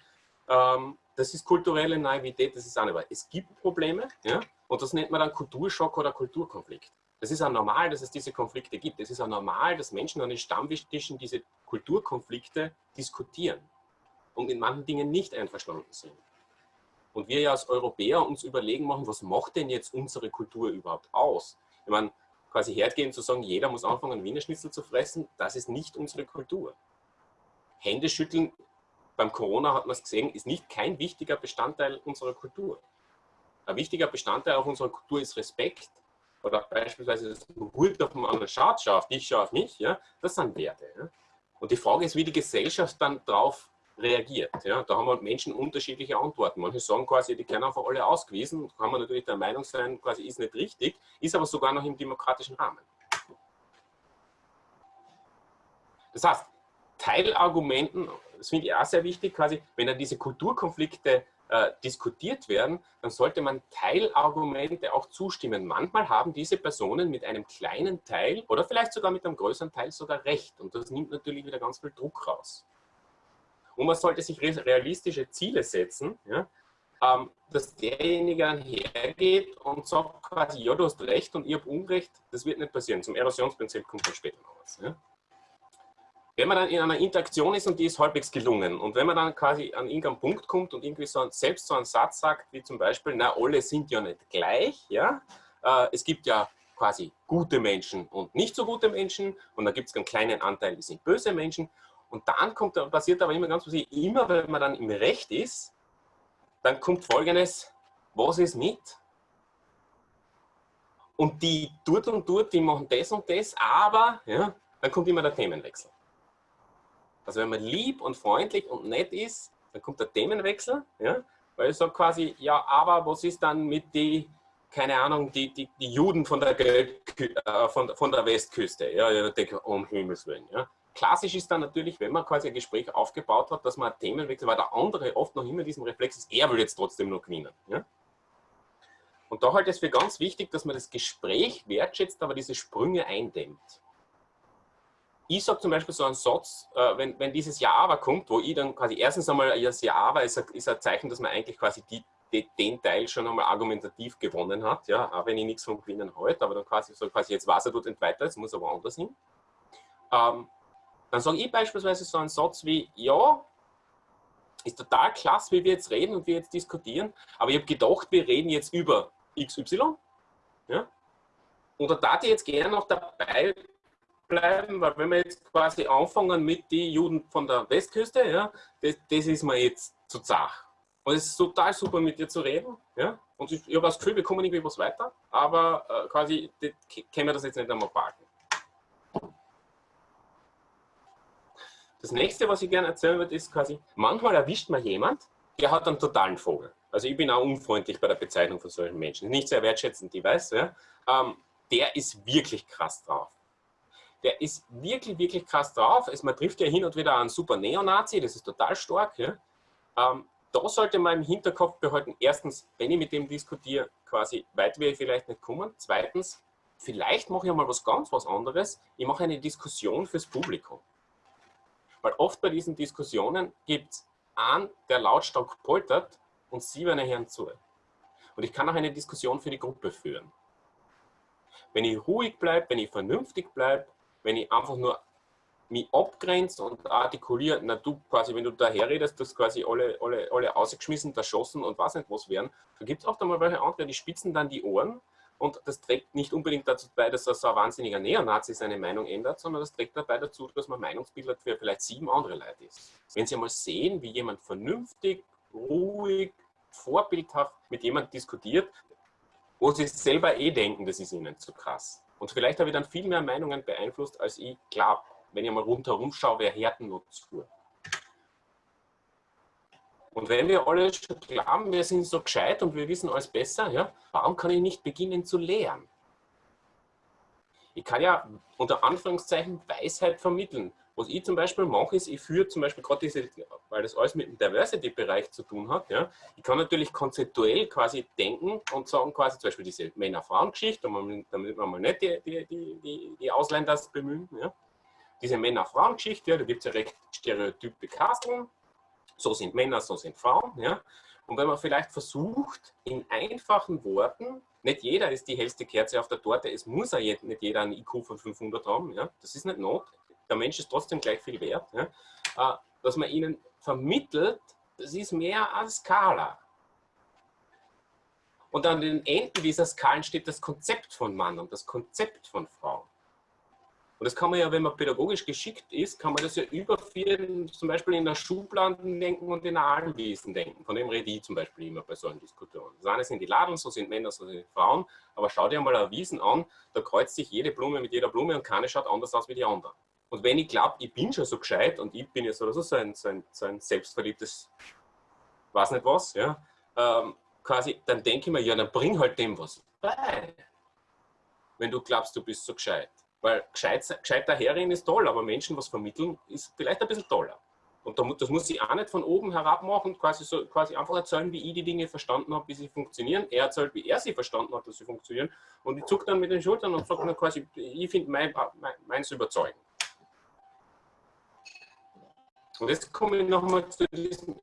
Ähm, das ist kulturelle Naivität, das ist auch nicht wahr. Es gibt Probleme ja? und das nennt man dann Kulturschock oder Kulturkonflikt. Das ist auch normal, dass es diese Konflikte gibt. Es ist auch normal, dass Menschen an den Stammtischen diese Kulturkonflikte diskutieren und in manchen Dingen nicht einverstanden sind. Und wir ja als Europäer uns überlegen machen, was macht denn jetzt unsere Kultur überhaupt aus? Ich meine, quasi hergehen zu sagen, jeder muss anfangen, Wiener Schnitzel zu fressen, das ist nicht unsere Kultur. Hände schütteln, beim Corona hat man es gesehen, ist nicht kein wichtiger Bestandteil unserer Kultur. Ein wichtiger Bestandteil auch unserer Kultur ist Respekt oder beispielsweise das Hut auf den anderen schaut, schau auf dich, schau auf mich. Ja? Das sind Werte. Ja? Und die Frage ist, wie die Gesellschaft dann darauf reagiert. Ja, da haben halt Menschen unterschiedliche Antworten. Manche sagen quasi, die können einfach alle ausgewiesen. Da kann man natürlich der Meinung sein, quasi ist nicht richtig, ist aber sogar noch im demokratischen Rahmen. Das heißt, Teilargumenten, das finde ich auch sehr wichtig, quasi, wenn dann diese Kulturkonflikte äh, diskutiert werden, dann sollte man Teilargumente auch zustimmen. Manchmal haben diese Personen mit einem kleinen Teil oder vielleicht sogar mit einem größeren Teil sogar recht. Und das nimmt natürlich wieder ganz viel Druck raus. Und man sollte sich realistische Ziele setzen, ja, ähm, dass derjenige hergeht und sagt quasi, ja, du hast recht und ich habe Unrecht, das wird nicht passieren. Zum Erosionsprinzip kommt dann später noch was. Ja. Wenn man dann in einer Interaktion ist und die ist halbwegs gelungen und wenn man dann quasi an irgendeinen Punkt kommt und irgendwie so selbst so einen Satz sagt, wie zum Beispiel, na, alle sind ja nicht gleich, ja, äh, es gibt ja quasi gute Menschen und nicht so gute Menschen und da gibt es einen kleinen Anteil, die sind böse Menschen und dann kommt, passiert aber immer ganz was, immer wenn man dann im Recht ist, dann kommt folgendes, was ist mit? Und die tut und tut, die machen das und das, aber ja, dann kommt immer der Themenwechsel. Also wenn man lieb und freundlich und nett ist, dann kommt der Themenwechsel, ja, weil ich sage quasi, ja, aber was ist dann mit die keine Ahnung, die, die, die Juden von der, äh, von, von der Westküste. Ja, ich denke, um Himmels Willen. Ja. Klassisch ist dann natürlich, wenn man quasi ein Gespräch aufgebaut hat, dass man Themen wechselt, weil der andere oft noch immer diesem Reflex ist, er will jetzt trotzdem noch gewinnen. Ja. Und da halte ich es für ganz wichtig, dass man das Gespräch wertschätzt, aber diese Sprünge eindämmt. Ich sage zum Beispiel so einen Satz, äh, wenn, wenn dieses Ja aber kommt, wo ich dann quasi erstens einmal das Ja aber ist, ist ein Zeichen, dass man eigentlich quasi die, die, den Teil schon einmal argumentativ gewonnen hat, ja, auch wenn ich nichts vom Gewinnen halte, aber dann quasi so quasi jetzt weiß er tut nicht weiter, jetzt muss er woanders hin. Ähm, dann sage ich beispielsweise so einen Satz wie, ja, ist total klasse, wie wir jetzt reden und wir jetzt diskutieren, aber ich habe gedacht, wir reden jetzt über XY. Ja? Und da darf ich jetzt gerne noch dabei bleiben, weil wenn wir jetzt quasi anfangen mit den Juden von der Westküste, ja, das, das ist mir jetzt zu zach. Und es ist total super, mit dir zu reden. Ja? Und ich, ich habe das Gefühl, wir kommen irgendwie was weiter, aber äh, quasi können wir das jetzt nicht einmal packen. Das nächste, was ich gerne erzählen würde, ist quasi, manchmal erwischt man jemand, der hat einen totalen Vogel. Also ich bin auch unfreundlich bei der Bezeichnung von solchen Menschen. Nicht sehr wertschätzend, ich weiß. Ja? Ähm, der ist wirklich krass drauf. Der ist wirklich, wirklich krass drauf. Es, man trifft ja hin und wieder einen super Neonazi, das ist total stark. Ja? Ähm, da sollte man im Hinterkopf behalten, erstens, wenn ich mit dem diskutiere, quasi weit ich vielleicht nicht kommen. Zweitens, vielleicht mache ich mal was ganz was anderes. Ich mache eine Diskussion fürs Publikum. Weil oft bei diesen Diskussionen gibt es einen, der lautstark poltert und Sie werden hören zu. Und ich kann auch eine Diskussion für die Gruppe führen. Wenn ich ruhig bleibe, wenn ich vernünftig bleibe, wenn ich einfach nur mich abgrenze und artikuliere, na du quasi, wenn du daher redest, dass quasi alle, alle, alle ausgeschmissen, erschossen und was nicht was wären, da gibt es auch einmal welche andere, die spitzen dann die Ohren und das trägt nicht unbedingt dazu bei, dass so ein wahnsinniger Neonazi seine Meinung ändert, sondern das trägt dabei dazu, dass man Meinungsbilder für vielleicht sieben andere Leute ist. Wenn Sie einmal sehen, wie jemand vernünftig, ruhig, vorbildhaft mit jemandem diskutiert, wo sie selber eh denken, das ist ihnen zu krass. Und vielleicht habe ich dann viel mehr Meinungen beeinflusst, als ich glaube. Wenn ich mal rundherum schaue, wer Härten zu. Und wenn wir alle schon glauben, wir sind so gescheit und wir wissen alles besser, ja, warum kann ich nicht beginnen zu lehren? Ich kann ja unter Anführungszeichen Weisheit vermitteln. Was ich zum Beispiel mache, ist, ich führe zum Beispiel gerade diese, weil das alles mit dem Diversity-Bereich zu tun hat, ja, ich kann natürlich konzeptuell quasi denken und sagen quasi zum Beispiel diese Männer-Frauen-Geschichte, damit wir mal nicht die, die, die, die Ausländer bemühen, ja. diese Männer-Frauen-Geschichte, ja, da gibt es ja recht stereotype Casteln, so sind Männer, so sind Frauen, ja. Und wenn man vielleicht versucht, in einfachen Worten, nicht jeder ist die hellste Kerze auf der Torte, es muss ja nicht jeder einen IQ von 500 haben, ja. das ist nicht not, der Mensch ist trotzdem gleich viel wert, ja, äh, dass man ihnen vermittelt, das ist mehr als Skala. Und an den Enden dieser Skalen steht das Konzept von Mann und das Konzept von Frau. Und das kann man ja, wenn man pädagogisch geschickt ist, kann man das ja überführen, zum Beispiel in der Schubladen denken und in der denken. Von dem rede ich zum Beispiel immer bei solchen Diskussionen. Das eine sind die Ladeln, so sind Männer, so sind Frauen. Aber schau dir mal eine Wiesen an, da kreuzt sich jede Blume mit jeder Blume und keine schaut anders aus wie die andere. Und wenn ich glaube, ich bin schon so gescheit und ich bin jetzt oder so, so ein, so ein, so ein selbstverliebtes, weiß nicht was, ja, ähm, quasi, dann denke ich mir, ja, dann bring halt dem was bei. Wenn du glaubst, du bist so gescheit. Weil gescheit, gescheit daherreden ist toll, aber Menschen was vermitteln ist vielleicht ein bisschen toller. Und das muss ich auch nicht von oben herab machen, quasi, so, quasi einfach erzählen, wie ich die Dinge verstanden habe, wie sie funktionieren. Er erzählt, wie er sie verstanden hat, dass sie funktionieren. Und ich zucke dann mit den Schultern und sage quasi, ich finde mein, mein, meins überzeugend. Und jetzt komme ich nochmal zu diesem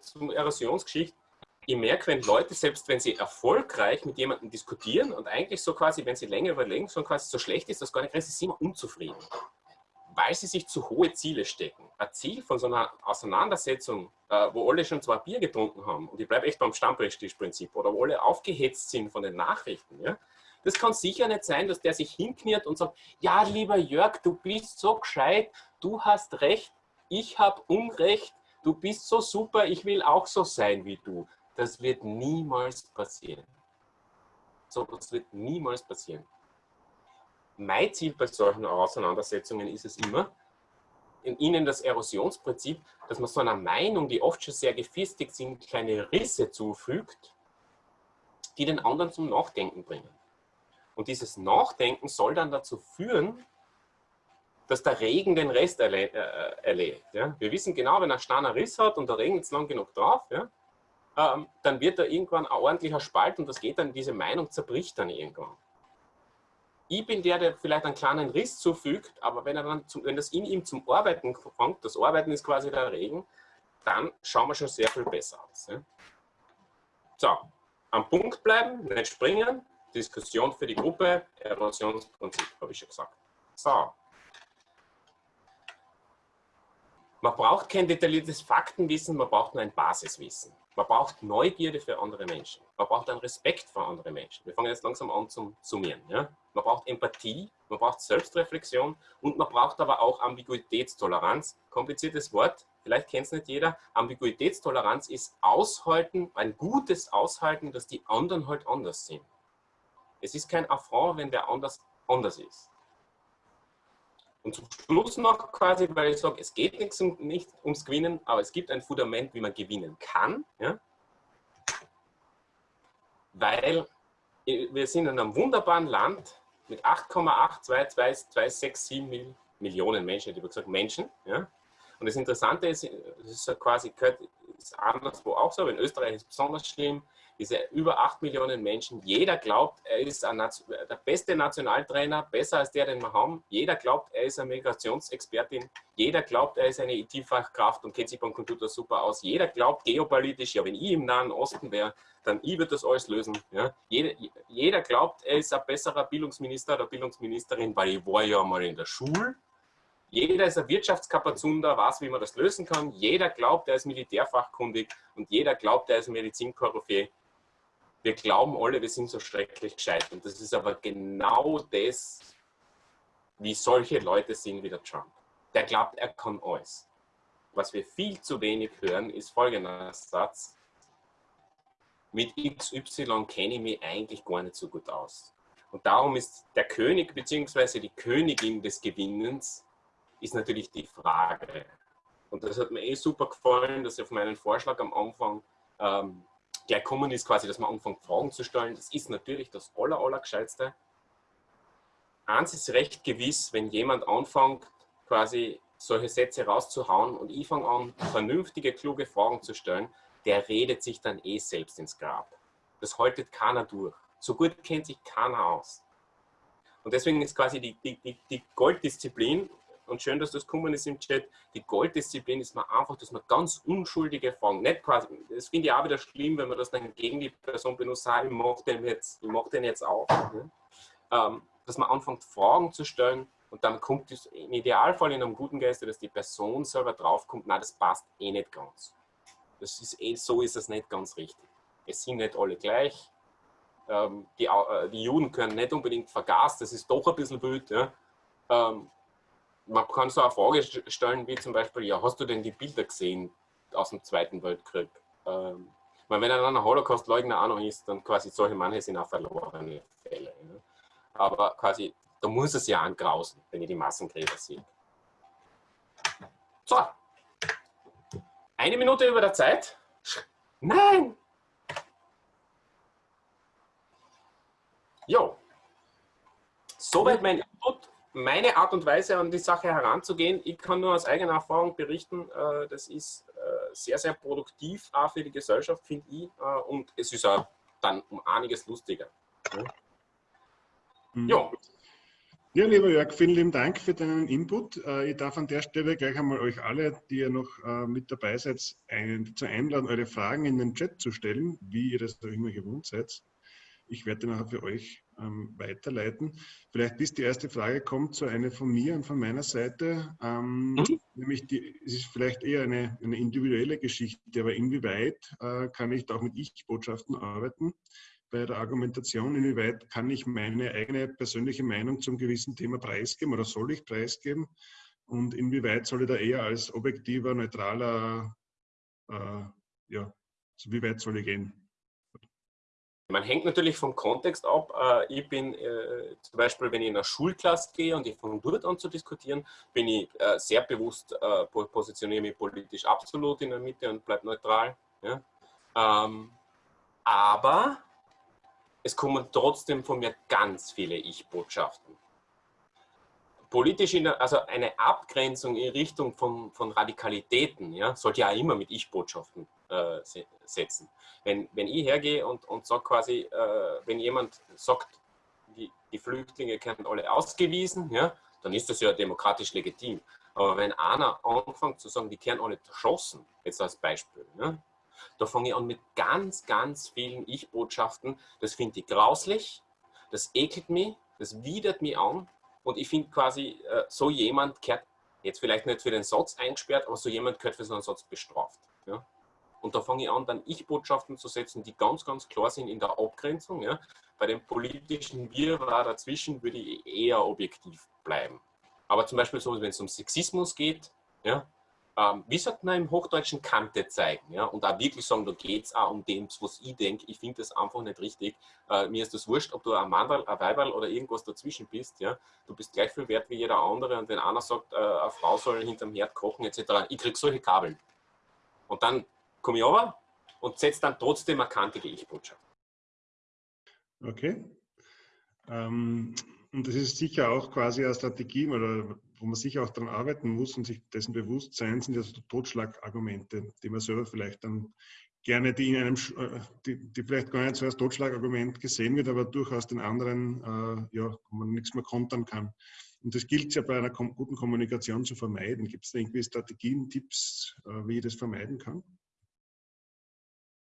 zum Erosionsgeschichte. Ich merke, wenn Leute, selbst wenn sie erfolgreich mit jemandem diskutieren und eigentlich so quasi, wenn sie länger überlegen, so quasi so schlecht ist, dass gar nicht sie sind immer unzufrieden. Weil sie sich zu hohe Ziele stecken. Ein Ziel von so einer Auseinandersetzung, äh, wo alle schon zwei Bier getrunken haben, und ich bleibe echt beim Stammbrechtstischprinzip, oder wo alle aufgehetzt sind von den Nachrichten, ja, das kann sicher nicht sein, dass der sich hinkniert und sagt, ja, lieber Jörg, du bist so gescheit, du hast recht, ich habe Unrecht, du bist so super, ich will auch so sein wie du. Das wird niemals passieren. So, das wird niemals passieren. Mein Ziel bei solchen Auseinandersetzungen ist es immer, in ihnen das Erosionsprinzip, dass man so einer Meinung, die oft schon sehr gefestigt sind, kleine Risse zufügt, die den anderen zum Nachdenken bringen. Und dieses Nachdenken soll dann dazu führen, dass der Regen den Rest erle äh, erledigt. Ja? Wir wissen genau, wenn ein Stein Riss hat und der Regen jetzt lang genug drauf, ja, ähm, dann wird da irgendwann ein ordentlicher Spalt und das geht dann, diese Meinung zerbricht dann irgendwann. Ich bin der, der vielleicht einen kleinen Riss zufügt, aber wenn, er dann zum, wenn das in ihm zum Arbeiten kommt, das Arbeiten ist quasi der Regen, dann schauen wir schon sehr viel besser aus. Ja? So, am Punkt bleiben, nicht springen, Diskussion für die Gruppe, Erosionsprinzip, habe ich schon gesagt. So, Man braucht kein detailliertes Faktenwissen, man braucht nur ein Basiswissen. Man braucht Neugierde für andere Menschen. Man braucht einen Respekt vor anderen Menschen. Wir fangen jetzt langsam an zum Summieren. Ja? Man braucht Empathie, man braucht Selbstreflexion und man braucht aber auch Ambiguitätstoleranz. Kompliziertes Wort, vielleicht kennt es nicht jeder. Ambiguitätstoleranz ist Aushalten, ein gutes Aushalten, dass die anderen halt anders sind. Es ist kein Affront, wenn der anders anders ist. Und zum Schluss noch quasi, weil ich sage, es geht nichts um, nicht ums Gewinnen, aber es gibt ein Fundament, wie man gewinnen kann. Ja? Weil wir sind in einem wunderbaren Land mit 8,8227 Millionen Menschen, ich habe gesagt Menschen. Ja? Und das Interessante ist, das ist quasi ist anderswo auch so, aber in Österreich ist es besonders schlimm, diese über 8 Millionen Menschen, jeder glaubt, er ist der beste Nationaltrainer, besser als der, den wir haben. Jeder glaubt, er ist eine Migrationsexpertin. Jeder glaubt, er ist eine IT-Fachkraft und kennt sich beim Computer super aus. Jeder glaubt geopolitisch, ja, wenn ich im Nahen Osten wäre, dann ich würde das alles lösen. Ja. Jeder, jeder glaubt, er ist ein besserer Bildungsminister oder Bildungsministerin, weil ich war ja mal in der Schule. Jeder ist ein Wirtschaftskapazunder, weiß, wie man das lösen kann. Jeder glaubt, er ist militärfachkundig und jeder glaubt, er ist Medizinkoryphäe wir glauben alle, wir sind so schrecklich gescheit. Und das ist aber genau das, wie solche Leute sind wie der Trump. Der glaubt, er kann alles. Was wir viel zu wenig hören, ist folgender Satz. Mit XY kenne ich mich eigentlich gar nicht so gut aus. Und darum ist der König bzw. die Königin des Gewinnens ist natürlich die Frage. Und das hat mir eh super gefallen, dass auf meinen Vorschlag am Anfang ähm, gleich kommen ist, quasi, dass man anfängt, Fragen zu stellen. Das ist natürlich das aller, aller Gescheitste. Eins ist recht gewiss, wenn jemand anfängt, quasi solche Sätze rauszuhauen und ich fange an, vernünftige, kluge Fragen zu stellen, der redet sich dann eh selbst ins Grab. Das haltet keiner durch. So gut kennt sich keiner aus. Und deswegen ist quasi die, die, die Golddisziplin, und schön, dass das gekommen ist im Chat, die Golddisziplin ist man einfach, dass man ganz unschuldige Fragen, nicht quasi, das finde ich auch wieder schlimm, wenn man das dann gegen die Person benutzt, ich mache den jetzt, ich mache den jetzt auch. Ne? Ähm, dass man anfängt, Fragen zu stellen und dann kommt es im Idealfall in einem guten Geist, dass die Person selber draufkommt, na das passt eh nicht ganz. Das ist eh, so ist es nicht ganz richtig. Es sind nicht alle gleich. Ähm, die, äh, die Juden können nicht unbedingt vergaßt, das ist doch ein bisschen wild. Ja? Ähm, man kann so eine Frage stellen, wie zum Beispiel, ja, hast du denn die Bilder gesehen aus dem Zweiten Weltkrieg? Ähm, wenn er dann ein Holocaust-Leugner auch noch ist, dann quasi solche manche sind auch verlorene Fälle. Ja. Aber quasi, da muss es ja angrausen, wenn ich die Massengräber sehe. So, eine Minute über der Zeit. Nein! Jo. Soweit mein Input meine Art und Weise an die Sache heranzugehen, ich kann nur aus eigener Erfahrung berichten, äh, das ist äh, sehr, sehr produktiv auch für die Gesellschaft, finde ich, äh, und es ist auch dann um einiges lustiger. Mhm. Ja. Ja, lieber Jörg, vielen lieben Dank für deinen Input. Ich darf an der Stelle gleich einmal euch alle, die ihr noch mit dabei seid, ein, zu einladen, eure Fragen in den Chat zu stellen, wie ihr das auch immer gewohnt seid. Ich werde nachher für euch ähm, weiterleiten. Vielleicht bis die erste Frage kommt, so eine von mir und von meiner Seite. Ähm, mhm. Nämlich, die, es ist vielleicht eher eine, eine individuelle Geschichte, aber inwieweit äh, kann ich da auch mit Ich-Botschaften arbeiten? Bei der Argumentation, inwieweit kann ich meine eigene persönliche Meinung zum gewissen Thema preisgeben oder soll ich preisgeben? Und inwieweit soll ich da eher als objektiver, neutraler, äh, ja, so wie weit soll ich gehen? Man hängt natürlich vom Kontext ab. Äh, ich bin äh, zum Beispiel, wenn ich in eine Schulklasse gehe und ich fange dort an zu diskutieren, bin ich äh, sehr bewusst, positioniere mich politisch absolut in der Mitte und bleibe neutral. Ähm, aber es kommen trotzdem von mir ganz viele Ich-Botschaften. Politisch, der, also eine Abgrenzung in Richtung von, von Radikalitäten, ja, sollte ja immer mit Ich-Botschaften äh, setzen. Wenn, wenn ich hergehe und, und sage quasi, äh, wenn jemand sagt, die, die Flüchtlinge werden alle ausgewiesen, ja, dann ist das ja demokratisch legitim. Aber wenn einer anfängt zu sagen, die werden alle erschossen, jetzt als Beispiel, ja, da fange ich an mit ganz, ganz vielen Ich-Botschaften. Das finde ich grauslich, das ekelt mich, das widert mich an. Und ich finde quasi, äh, so jemand gehört, jetzt vielleicht nicht für den Satz eingesperrt, aber so jemand gehört für so einen Satz bestraft. Ja? Und da fange ich an, dann Ich-Botschaften zu setzen, die ganz, ganz klar sind in der Abgrenzung. Ja? Bei dem politischen Wirrwarr dazwischen würde ich eher objektiv bleiben. Aber zum Beispiel so, wenn es um Sexismus geht, ja, ähm, wie sagt man im Hochdeutschen, Kante zeigen. Ja? Und auch wirklich sagen, da geht es auch um dem, was ich denke. Ich finde das einfach nicht richtig. Äh, mir ist das wurscht, ob du ein Mann, ein Weiberl oder irgendwas dazwischen bist. Ja? Du bist gleich viel wert wie jeder andere. Und wenn einer sagt, äh, eine Frau soll hinterm Herd kochen etc., ich kriege solche Kabeln. Und dann komme ich aber und setze dann trotzdem eine kantige Ich-Botschaft. Okay. Ähm, und das ist sicher auch quasi eine Strategie, oder wo man sicher auch daran arbeiten muss und sich dessen bewusst sein, sind ja so Totschlagargumente, die man selber vielleicht dann gerne, die in einem, äh, die, die vielleicht gar nicht so als Totschlagargument gesehen wird, aber durchaus den anderen, äh, ja, wo man nichts mehr kontern kann. Und das gilt ja bei einer guten Kommunikation zu vermeiden. Gibt es da irgendwie Strategien, Tipps, äh, wie ich das vermeiden kann?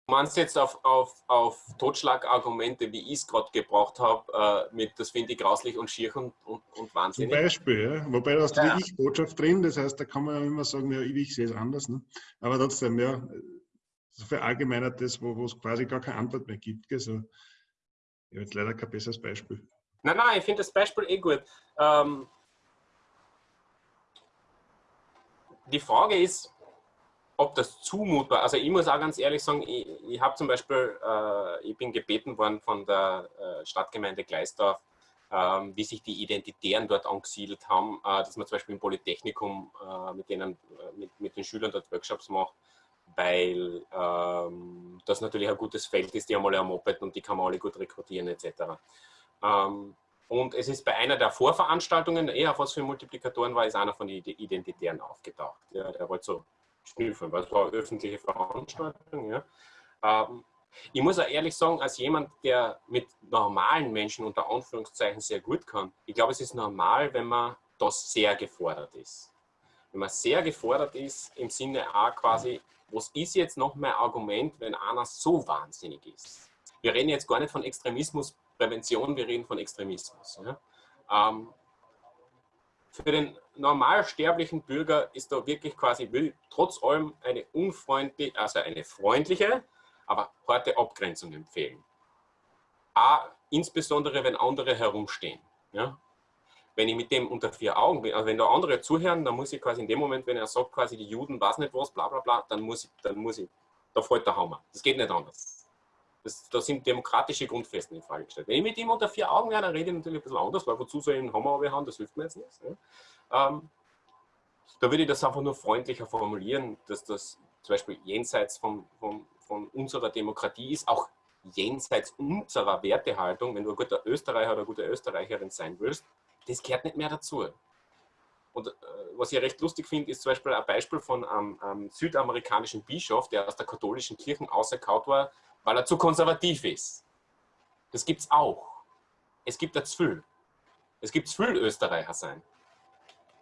Meinst jetzt auf, auf, auf Totschlagargumente, wie ich es gerade gebraucht habe, äh, mit das finde ich grauslich und schier und, und, und wahnsinnig. Zum Beispiel, ja. wobei da hast du ja. die Ich-Botschaft drin, das heißt, da kann man ja immer sagen, ja, ich sehe es anders. Ne? Aber trotzdem, ja, so verallgemeinert das, wo es quasi gar keine Antwort mehr gibt. Gell? So, ich habe jetzt leider kein besseres Beispiel. Nein, nein, ich finde das Beispiel eh gut. Ähm, die Frage ist, ob das zumutbar, also ich muss auch ganz ehrlich sagen, ich, ich habe zum Beispiel, äh, ich bin gebeten worden von der äh, Stadtgemeinde Gleisdorf, äh, wie sich die Identitären dort angesiedelt haben, äh, dass man zum Beispiel im Polytechnikum äh, mit, denen, äh, mit, mit den Schülern dort Workshops macht, weil ähm, das natürlich ein gutes Feld ist, die haben alle ein Moped und die kann man alle gut rekrutieren etc. Ähm, und es ist bei einer der Vorveranstaltungen, eher was für Multiplikatoren war, ist einer von den Identitären aufgetaucht. Ja, der wollte so Weil es war öffentliche Veranstaltung. Ja. Ähm, ich muss auch ehrlich sagen, als jemand, der mit normalen Menschen unter Anführungszeichen sehr gut kann, ich glaube, es ist normal, wenn man das sehr gefordert ist. Wenn man sehr gefordert ist, im Sinne auch quasi, was ist jetzt noch mein Argument, wenn einer so wahnsinnig ist? Wir reden jetzt gar nicht von Extremismusprävention, wir reden von Extremismus. Ja? Ähm, für den normalsterblichen Bürger ist da wirklich quasi, will trotz allem eine unfreundliche, also eine freundliche, aber harte Abgrenzung empfehlen. A, insbesondere wenn andere herumstehen. Ja? Wenn ich mit dem unter vier Augen bin, also wenn da andere zuhören, dann muss ich quasi in dem Moment, wenn er sagt, quasi die Juden weiß nicht was, bla bla bla, dann muss ich, dann muss ich, da fällt der Hammer. Das geht nicht anders. Das, da sind demokratische Grundfesten in Frage gestellt. Wenn ich mit ihm unter vier Augen wäre, dann rede ich natürlich ein bisschen anders, weil wozu soll ich einen Hammer haben, das hilft mir jetzt nicht. Ja. Ähm, da würde ich das einfach nur freundlicher formulieren, dass das zum Beispiel jenseits von, von, von unserer Demokratie ist, auch jenseits unserer Wertehaltung, wenn du ein guter Österreicher oder eine gute Österreicherin sein willst, das gehört nicht mehr dazu. Und äh, was ich recht lustig finde, ist zum Beispiel ein Beispiel von einem, einem südamerikanischen Bischof, der aus der katholischen Kirche auserkaut war, weil er zu konservativ ist. Das gibt es auch. Es gibt das viel. Es gibt viel Österreicher sein.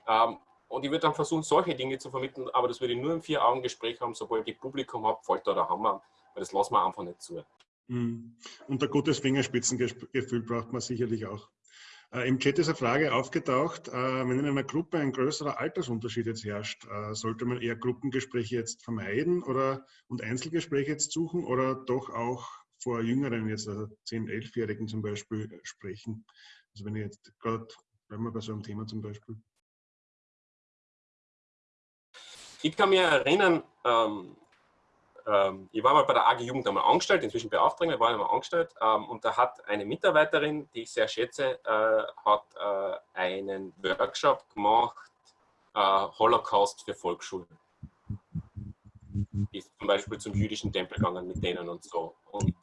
Ähm, und ich würde dann versuchen, solche Dinge zu vermitteln, aber das würde ich nur im Vier-Augen-Gespräch haben, sobald ich Publikum habe, fällt da der Hammer, weil das lassen wir einfach nicht zu. Mhm. Und ein gutes Fingerspitzengefühl braucht man sicherlich auch. Äh, Im Chat ist eine Frage aufgetaucht, äh, wenn in einer Gruppe ein größerer Altersunterschied jetzt herrscht, äh, sollte man eher Gruppengespräche jetzt vermeiden oder und Einzelgespräche jetzt suchen oder doch auch vor Jüngeren, jetzt also 10-, 11-Jährigen zum Beispiel, sprechen? Also wenn ich jetzt gerade, bleiben wir bei so einem Thema zum Beispiel. Ich kann mich erinnern, ähm, ähm, ich war mal bei der AG Jugend einmal angestellt, inzwischen beauftragt, wir waren einmal angestellt ähm, und da hat eine Mitarbeiterin, die ich sehr schätze, äh, hat äh, einen Workshop gemacht, äh, Holocaust für Volksschulen. Ist zum Beispiel zum jüdischen Tempel gegangen mit denen und so. Und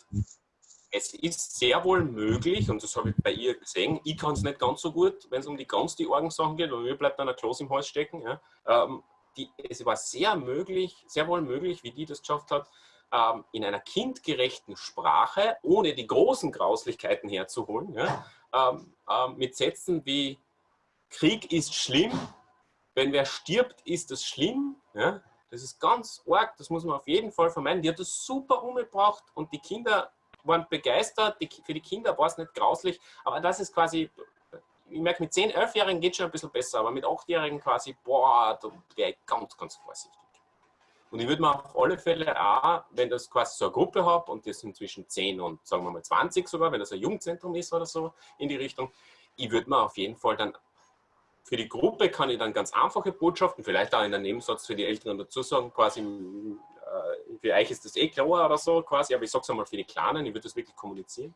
es ist sehr wohl möglich, und das habe ich bei ihr gesehen, ich kann es nicht ganz so gut, wenn es um die ganz die Orgensachen geht, weil mir bleibt dann ein Kloß im Hals stecken. Ja. Ähm, die, es war sehr möglich, sehr wohl möglich, wie die das geschafft hat, ähm, in einer kindgerechten Sprache, ohne die großen Grauslichkeiten herzuholen, ja, ähm, ähm, mit Sätzen wie Krieg ist schlimm, wenn wer stirbt, ist das schlimm. Ja, das ist ganz arg, das muss man auf jeden Fall vermeiden. Die hat das super umgebracht und die Kinder waren begeistert. Die, für die Kinder war es nicht grauslich, aber das ist quasi, ich merke, mit 10-, 11-Jährigen geht es schon ein bisschen besser, aber mit 8-Jährigen quasi, boah, da wäre ich ganz, ganz vorsichtig. Und ich würde mir auf alle Fälle auch, wenn das quasi so eine Gruppe habe und das sind zwischen 10 und sagen wir mal 20 sogar, wenn das ein Jugendzentrum ist oder so in die Richtung, ich würde mir auf jeden Fall dann für die Gruppe kann ich dann ganz einfache Botschaften, vielleicht auch in einem Nebensatz für die Älteren dazu sagen, quasi äh, für euch ist das eh klar oder so quasi, aber ich sage es einmal für die Kleinen, ich würde das wirklich kommunizieren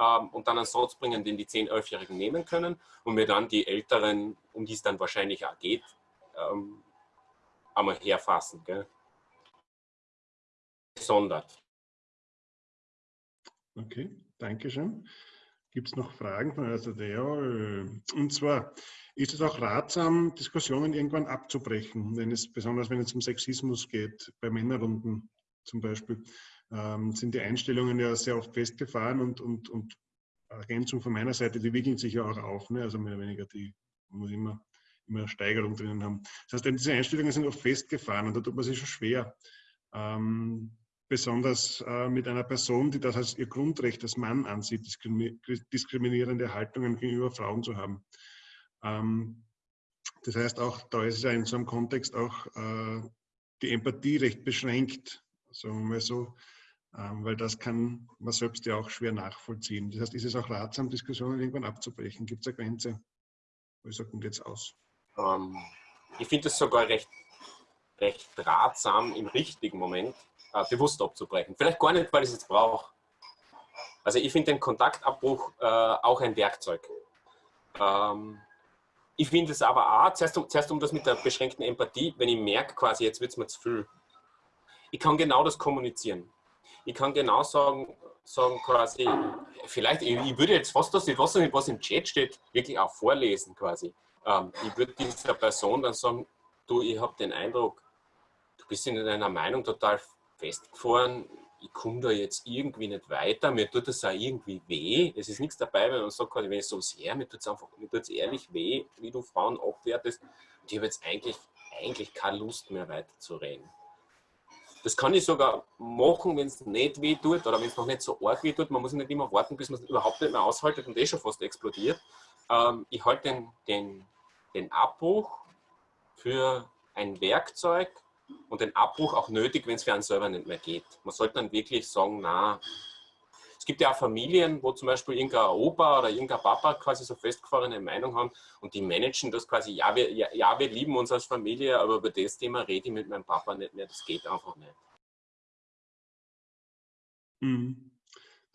ähm, und dann einen Satz bringen, den die 10-, 11-Jährigen nehmen können und mir dann die Älteren, um die es dann wahrscheinlich auch geht, ähm, einmal herfassen. Gell? Gesondert. Okay, danke schön. Gibt es noch Fragen von der? Äh, und zwar, ist es auch ratsam, Diskussionen irgendwann abzubrechen, wenn es, besonders wenn es um Sexismus geht, bei Männerrunden zum Beispiel, ähm, sind die Einstellungen ja sehr oft festgefahren und, und, und Ergänzung von meiner Seite, die wickeln sich ja auch auf, ne? also mehr oder weniger, die muss immer, immer Steigerung drinnen haben. Das heißt, diese Einstellungen sind oft festgefahren und da tut man sich schon schwer. Ähm, besonders äh, mit einer Person, die das als ihr Grundrecht als Mann ansieht, diskriminierende Haltungen gegenüber Frauen zu haben. Ähm, das heißt, auch da ist es ja in so einem Kontext auch äh, die Empathie recht beschränkt, sagen wir mal so, weil das kann man selbst ja auch schwer nachvollziehen. Das heißt, ist es auch ratsam, Diskussionen irgendwann abzubrechen? Gibt es eine Grenze? Wie sagt man jetzt aus? Ähm, ich finde es sogar recht, recht ratsam, im richtigen Moment äh, bewusst abzubrechen. Vielleicht gar nicht, weil ich es jetzt brauche. Also ich finde den Kontaktabbruch äh, auch ein Werkzeug. Ähm, ich finde es aber auch, zuerst um, zuerst um das mit der beschränkten Empathie, wenn ich merke quasi, jetzt wird es mir zu viel. Ich kann genau das kommunizieren. Ich kann genau sagen, sagen quasi, vielleicht, ich, ich würde jetzt fast das, ich weiß was im Chat steht, wirklich auch vorlesen quasi. Ähm, ich würde dieser Person dann sagen, du, ich habe den Eindruck, du bist in deiner Meinung total festgefahren, ich komme da jetzt irgendwie nicht weiter, mir tut das auch irgendwie weh. Es ist nichts dabei, wenn man sagt, wenn ich so sehr, mir tut es einfach, mir tut es ehrlich weh, wie du Frauen abwertest. Und ich habe jetzt eigentlich, eigentlich keine Lust mehr weiter zu reden. Das kann ich sogar machen, wenn es nicht weh tut oder wenn es noch nicht so arg weh tut. Man muss nicht immer warten, bis man es überhaupt nicht mehr aushaltet und eh schon fast explodiert. Ähm, ich halte den, den, den Abbruch für ein Werkzeug, und den Abbruch auch nötig, wenn es für einen selber nicht mehr geht. Man sollte dann wirklich sagen, na, gibt ja auch Familien, wo zum Beispiel irgendein Opa oder irgendein Papa quasi so festgefahrene Meinung haben und die managen das quasi, ja wir, ja, ja, wir lieben uns als Familie, aber über das Thema rede ich mit meinem Papa nicht mehr, das geht einfach nicht. Mhm.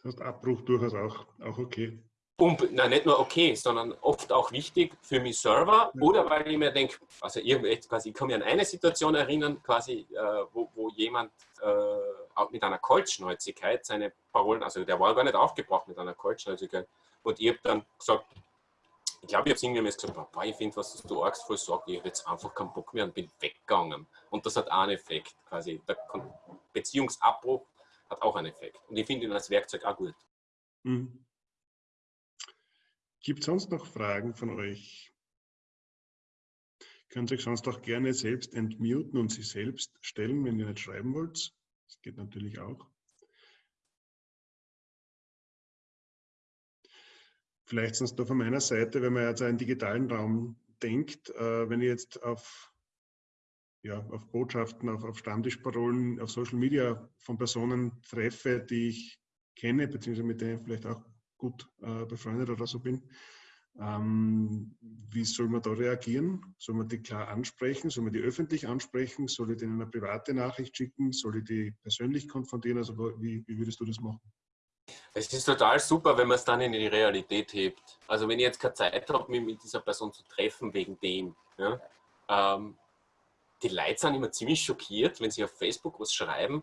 Das heißt, Abbruch durchaus auch, auch okay. Und, nein, nicht nur okay, sondern oft auch wichtig für mich selber oder weil ich mir denke, also ich, quasi, ich kann mich an eine Situation erinnern, quasi, äh, wo, wo jemand äh, auch mit einer Kaltschnäuzigkeit seine Parolen, also der war gar nicht aufgebracht mit einer Kaltschnäuzigkeit und ich habe dann gesagt, ich glaube, ich habe es irgendwie gesagt, boah, ich finde, was du argst voll sagst, ich habe jetzt einfach keinen Bock mehr und bin weggegangen. Und das hat auch einen Effekt, quasi. Der Beziehungsabbruch hat auch einen Effekt. Und ich finde ihn als Werkzeug auch gut. Mhm. Gibt es sonst noch Fragen von euch? Könnt ihr euch sonst auch gerne selbst entmuten und sich selbst stellen, wenn ihr nicht schreiben wollt. Das geht natürlich auch. Vielleicht sonst noch von meiner Seite, wenn man jetzt einen digitalen Raum denkt, äh, wenn ich jetzt auf, ja, auf Botschaften, auf, auf Stammtischparolen, auf Social Media von Personen treffe, die ich kenne, beziehungsweise mit denen ich vielleicht auch gut äh, befreundet oder so bin. Ähm, wie soll man da reagieren? Soll man die klar ansprechen? Soll man die öffentlich ansprechen? Soll ich denen eine private Nachricht schicken? Soll ich die persönlich konfrontieren? Also wie, wie würdest du das machen? Es ist total super, wenn man es dann in die Realität hebt. Also wenn ich jetzt keine Zeit habe, mich mit dieser Person zu treffen wegen dem. Ja, ähm, die Leute sind immer ziemlich schockiert, wenn sie auf Facebook was schreiben,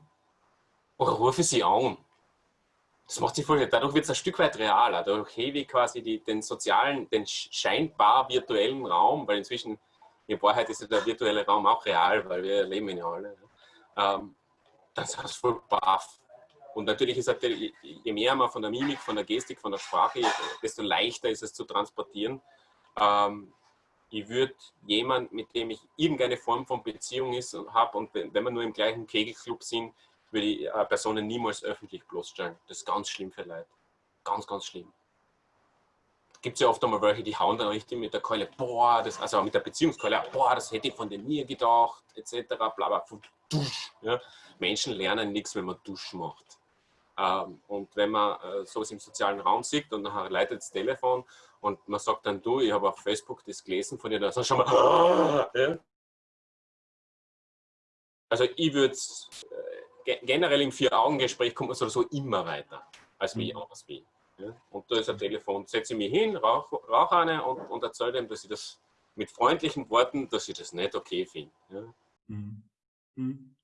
oder rufe sie an das macht sich voll, dadurch wird es ein Stück weit realer. Dadurch hebe ich quasi die, den sozialen, den scheinbar virtuellen Raum, weil inzwischen in Wahrheit ist der virtuelle Raum auch real, weil wir leben ihn ja alle. Ähm, das ist voll baff. Und natürlich ist halt, je mehr man von der Mimik, von der Gestik, von der Sprache, desto leichter ist es zu transportieren. Ähm, ich würde jemand, mit dem ich irgendeine Form von Beziehung habe und wenn wir nur im gleichen Kegelclub sind, würde ich äh, Personen niemals öffentlich bloßstellen. Das ist ganz schlimm für Leute. Ganz, ganz schlimm. Gibt es ja oft einmal welche, die hauen dann richtig mit der Keule, boah, das, also mit der Beziehungskeule, boah, das hätte ich von dir nie gedacht, etc. Bla, bla, dusch, ja. Menschen lernen nichts, wenn man Dusch macht. Ähm, und wenn man äh, sowas im sozialen Raum sieht und nachher leitet das Telefon und man sagt dann, du, ich habe auf Facebook das gelesen von dir, dann du schon mal, ja. Also ich würde äh, generell im Vier-Augen-Gespräch kommt man sowieso immer weiter, als wie ich mhm. anders bin. Ja. Und da ist ein Telefon, setze ich mich hin, rauche rauch eine und, und erzähle dem, dass ich das mit freundlichen Worten, dass ich das nicht okay finde. Ja. Mhm. Mhm.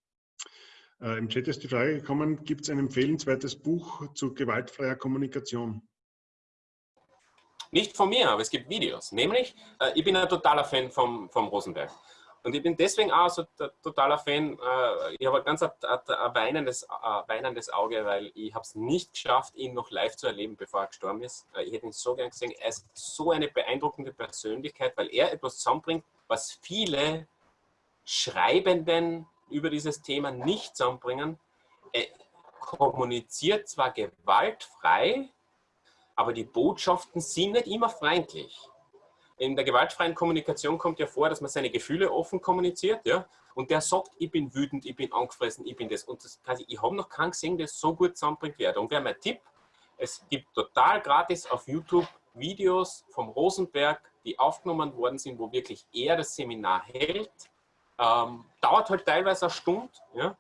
Äh, Im Chat ist die Frage gekommen, gibt es ein empfehlenswertes Buch zu gewaltfreier Kommunikation? Nicht von mir, aber es gibt Videos. Nämlich, äh, ich bin ein totaler Fan vom, vom Rosenberg. Und ich bin deswegen auch so totaler Fan, äh, ich habe ein ganz ein, ein weinendes, ein weinendes Auge, weil ich habe es nicht geschafft, ihn noch live zu erleben, bevor er gestorben ist. Äh, ich hätte ihn so gern gesehen. Er ist so eine beeindruckende Persönlichkeit, weil er etwas zusammenbringt, was viele Schreibenden über dieses Thema nicht zusammenbringen. Er kommuniziert zwar gewaltfrei, aber die Botschaften sind nicht immer freundlich. In der gewaltfreien Kommunikation kommt ja vor, dass man seine Gefühle offen kommuniziert, ja, und der sagt, ich bin wütend, ich bin angefressen, ich bin das. Und das, quasi, ich habe noch keinen gesehen, der so gut zusammenbringt wird. Und wäre mein Tipp, es gibt total gratis auf YouTube Videos vom Rosenberg, die aufgenommen worden sind, wo wirklich er das Seminar hält ähm, dauert halt teilweise eine Stunde. Ja?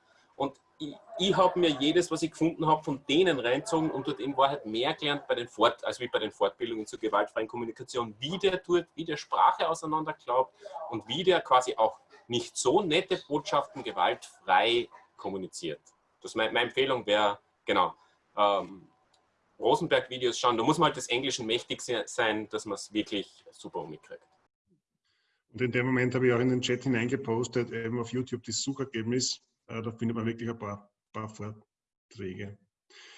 Ich, ich habe mir jedes, was ich gefunden habe, von denen reinzogen und dort in Wahrheit mehr gelernt bei den Fort, als wie bei den Fortbildungen zur gewaltfreien Kommunikation, wie der tut, wie der Sprache auseinanderklaubt und wie der quasi auch nicht so nette Botschaften gewaltfrei kommuniziert. Das meine, meine Empfehlung wäre, genau, ähm, Rosenberg-Videos schauen. Da muss man halt des Englischen mächtig sein, dass man es wirklich super umkriegt. Und in dem Moment habe ich auch in den Chat hineingepostet, eben auf YouTube das Suchergebnis. Äh, da findet man wirklich ein paar, paar Vorträge.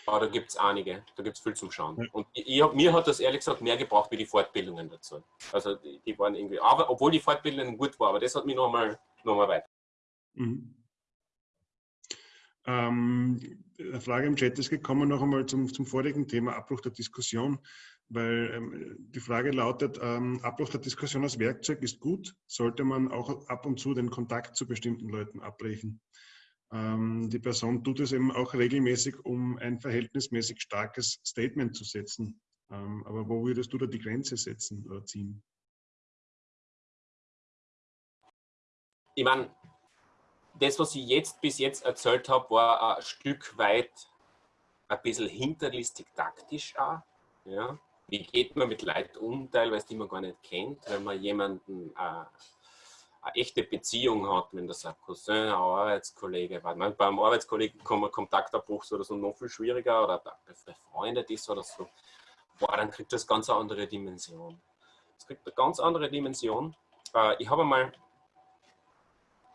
Aber da gibt es einige, da gibt es viel zum Schauen. Ja. Und ich, mir hat das ehrlich gesagt mehr gebraucht wie die Fortbildungen dazu. Also die, die waren irgendwie, aber obwohl die Fortbildungen gut waren, aber das hat mich nochmal noch mal weiter. Mhm. Ähm, eine Frage im Chat ist gekommen, noch einmal zum, zum vorigen Thema, Abbruch der Diskussion. Weil ähm, die Frage lautet, ähm, Abbruch der Diskussion als Werkzeug ist gut, sollte man auch ab und zu den Kontakt zu bestimmten Leuten abbrechen. Ähm, die Person tut es eben auch regelmäßig, um ein verhältnismäßig starkes Statement zu setzen. Ähm, aber wo würdest du da die Grenze setzen oder ziehen? Ich meine, das, was ich jetzt bis jetzt erzählt habe, war ein Stück weit ein bisschen hinterlistig taktisch auch. Ja wie geht man mit Leuten um, teilweise die man gar nicht kennt, wenn man jemanden äh, eine echte Beziehung hat, wenn das ein Cousin, ein Arbeitskollege war. Man, beim Arbeitskollegen kann man Kontaktabbruch oder so noch viel schwieriger oder befreundet ist oder so. Boah, dann kriegt das ganz eine andere Dimension. Es kriegt eine ganz andere Dimension. Äh, ich habe einmal,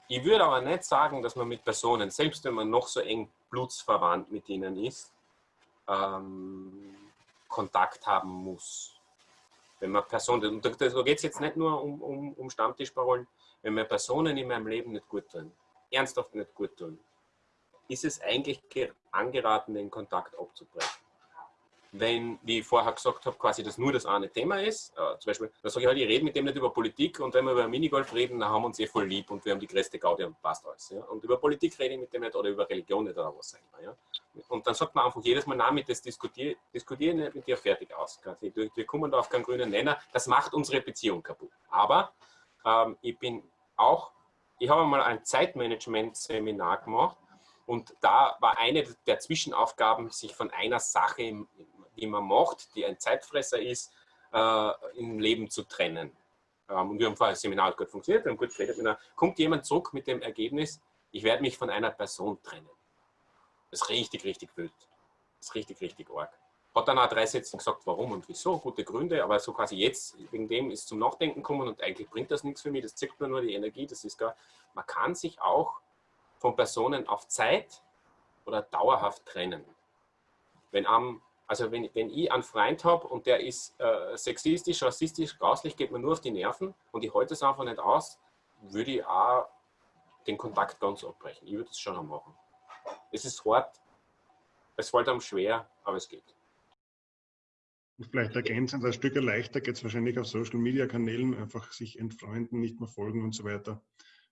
ich würde aber nicht sagen, dass man mit Personen, selbst wenn man noch so eng blutsverwandt mit ihnen ist, ähm, Kontakt haben muss. Wenn man Personen, und da geht es jetzt nicht nur um, um, um Stammtischparolen, wenn mir Personen in meinem Leben nicht gut tun, ernsthaft nicht gut tun, ist es eigentlich angeraten, den Kontakt abzubrechen wenn, wie ich vorher gesagt habe, quasi das nur das eine Thema ist. Äh, zum Beispiel, da sage ich halt, ich rede mit dem nicht über Politik und wenn wir über Minigolf reden, dann haben wir uns eh voll lieb und wir haben die größte Gaudi und passt alles. Ja? Und über Politik rede ich mit dem nicht oder über Religion nicht oder was auch immer. Ja? Und dann sagt man einfach jedes Mal, nein, mit das diskutiere diskutier nicht mit dir fertig aus. Wir kommen da auf keinen grünen Nenner. Das macht unsere Beziehung kaputt. Aber ähm, ich bin auch, ich habe mal ein Zeitmanagement-Seminar gemacht und da war eine der Zwischenaufgaben, sich von einer Sache die man macht, die ein Zeitfresser ist, äh, im Leben zu trennen. Ähm, und wir haben vorher das Seminar gut funktioniert, wir haben gut geredet. Einer, kommt jemand zurück mit dem Ergebnis, ich werde mich von einer Person trennen. Das ist richtig, richtig wild. Das ist richtig, richtig arg. Hat dann auch drei Sätze gesagt, warum und wieso, gute Gründe, aber so quasi jetzt, wegen dem ist zum Nachdenken gekommen und eigentlich bringt das nichts für mich, das zeigt mir nur die Energie, das ist gar, man kann sich auch von Personen auf Zeit oder dauerhaft trennen. Wenn am also wenn, wenn ich einen Freund habe und der ist äh, sexistisch, rassistisch, grauslich, geht mir nur auf die Nerven und ich halte es einfach nicht aus, würde ich auch den Kontakt ganz abbrechen. Ich würde es schon machen. Es ist hart, es fällt einem schwer, aber es geht. Vielleicht ergänzend, ein Stück leichter geht es wahrscheinlich auf Social Media Kanälen, einfach sich entfreunden, nicht mehr folgen und so weiter.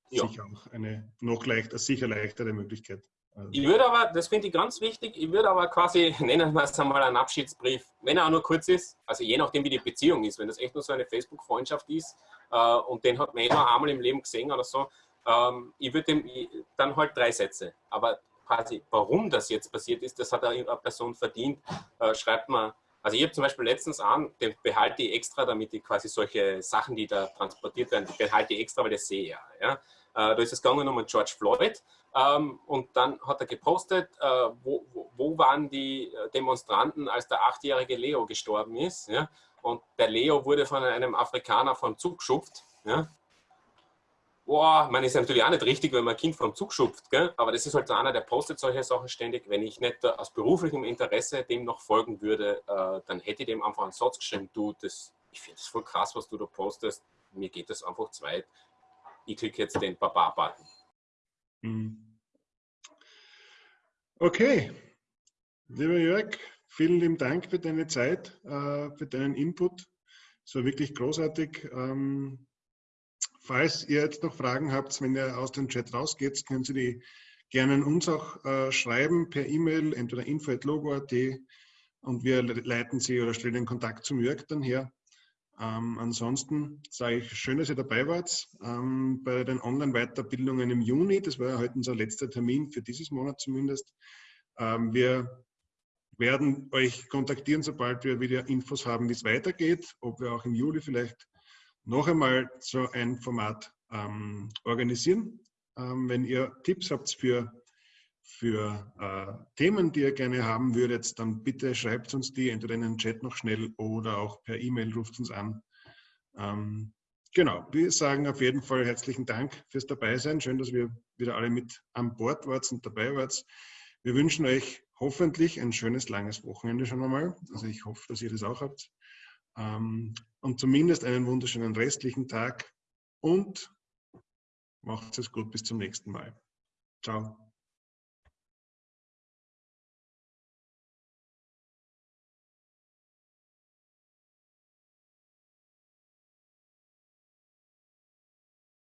Ja. Sicher auch eine noch leichter, sicher leichtere Möglichkeit. Also ich würde aber, das finde ich ganz wichtig, ich würde aber quasi, [laughs] nennen wir es einmal einen Abschiedsbrief, wenn er auch nur kurz ist, also je nachdem wie die Beziehung ist, wenn das echt nur so eine Facebook-Freundschaft ist äh, und den hat man eh nur einmal im Leben gesehen oder so, ähm, ich würde dem dann halt drei Sätze, aber quasi warum das jetzt passiert ist, das hat eine Person verdient, äh, schreibt man, also ich habe zum Beispiel letztens an, den behalte ich extra, damit ich quasi solche Sachen, die da transportiert werden, die behalte ich extra, weil ich sehe ja. ja. Äh, da ist es gegangen um George Floyd ähm, und dann hat er gepostet, äh, wo, wo, waren die äh, Demonstranten, als der achtjährige Leo gestorben ist. Ja? Und der Leo wurde von einem Afrikaner vom Zug geschupft. Ja? Boah, man ist natürlich auch nicht richtig, wenn man ein Kind vom Zug schupft, gell? aber das ist halt so einer, der postet solche Sachen ständig. Wenn ich nicht aus beruflichem Interesse dem noch folgen würde, äh, dann hätte ich dem einfach einen Satz geschrieben, du, das, ich finde das voll krass, was du da postest, mir geht das einfach zu weit. Ich klicke jetzt den Baba-Button. Mhm. Okay, lieber Jörg, vielen lieben Dank für deine Zeit, äh, für deinen Input. Es war wirklich großartig. Ähm, falls ihr jetzt noch Fragen habt, wenn ihr aus dem Chat rausgeht, können Sie die gerne uns auch äh, schreiben per E-Mail, entweder info.logo.at und wir leiten Sie oder stellen den Kontakt zum Jörg dann her. Ähm, ansonsten sage ich schön, dass ihr dabei wart ähm, bei den Online-Weiterbildungen im Juni. Das war ja heute unser letzter Termin für dieses Monat zumindest. Ähm, wir werden euch kontaktieren, sobald wir wieder Infos haben, wie es weitergeht, ob wir auch im Juli vielleicht noch einmal so ein Format ähm, organisieren. Ähm, wenn ihr Tipps habt für für äh, Themen, die ihr gerne haben würdet, dann bitte schreibt uns die entweder in den Chat noch schnell oder auch per E-Mail ruft uns an. Ähm, genau, wir sagen auf jeden Fall herzlichen Dank fürs Dabeisein. Schön, dass wir wieder alle mit an Bord wart und dabei wart. Wir wünschen euch hoffentlich ein schönes, langes Wochenende schon einmal. Also ich hoffe, dass ihr das auch habt. Ähm, und zumindest einen wunderschönen restlichen Tag und macht es gut bis zum nächsten Mal. Ciao.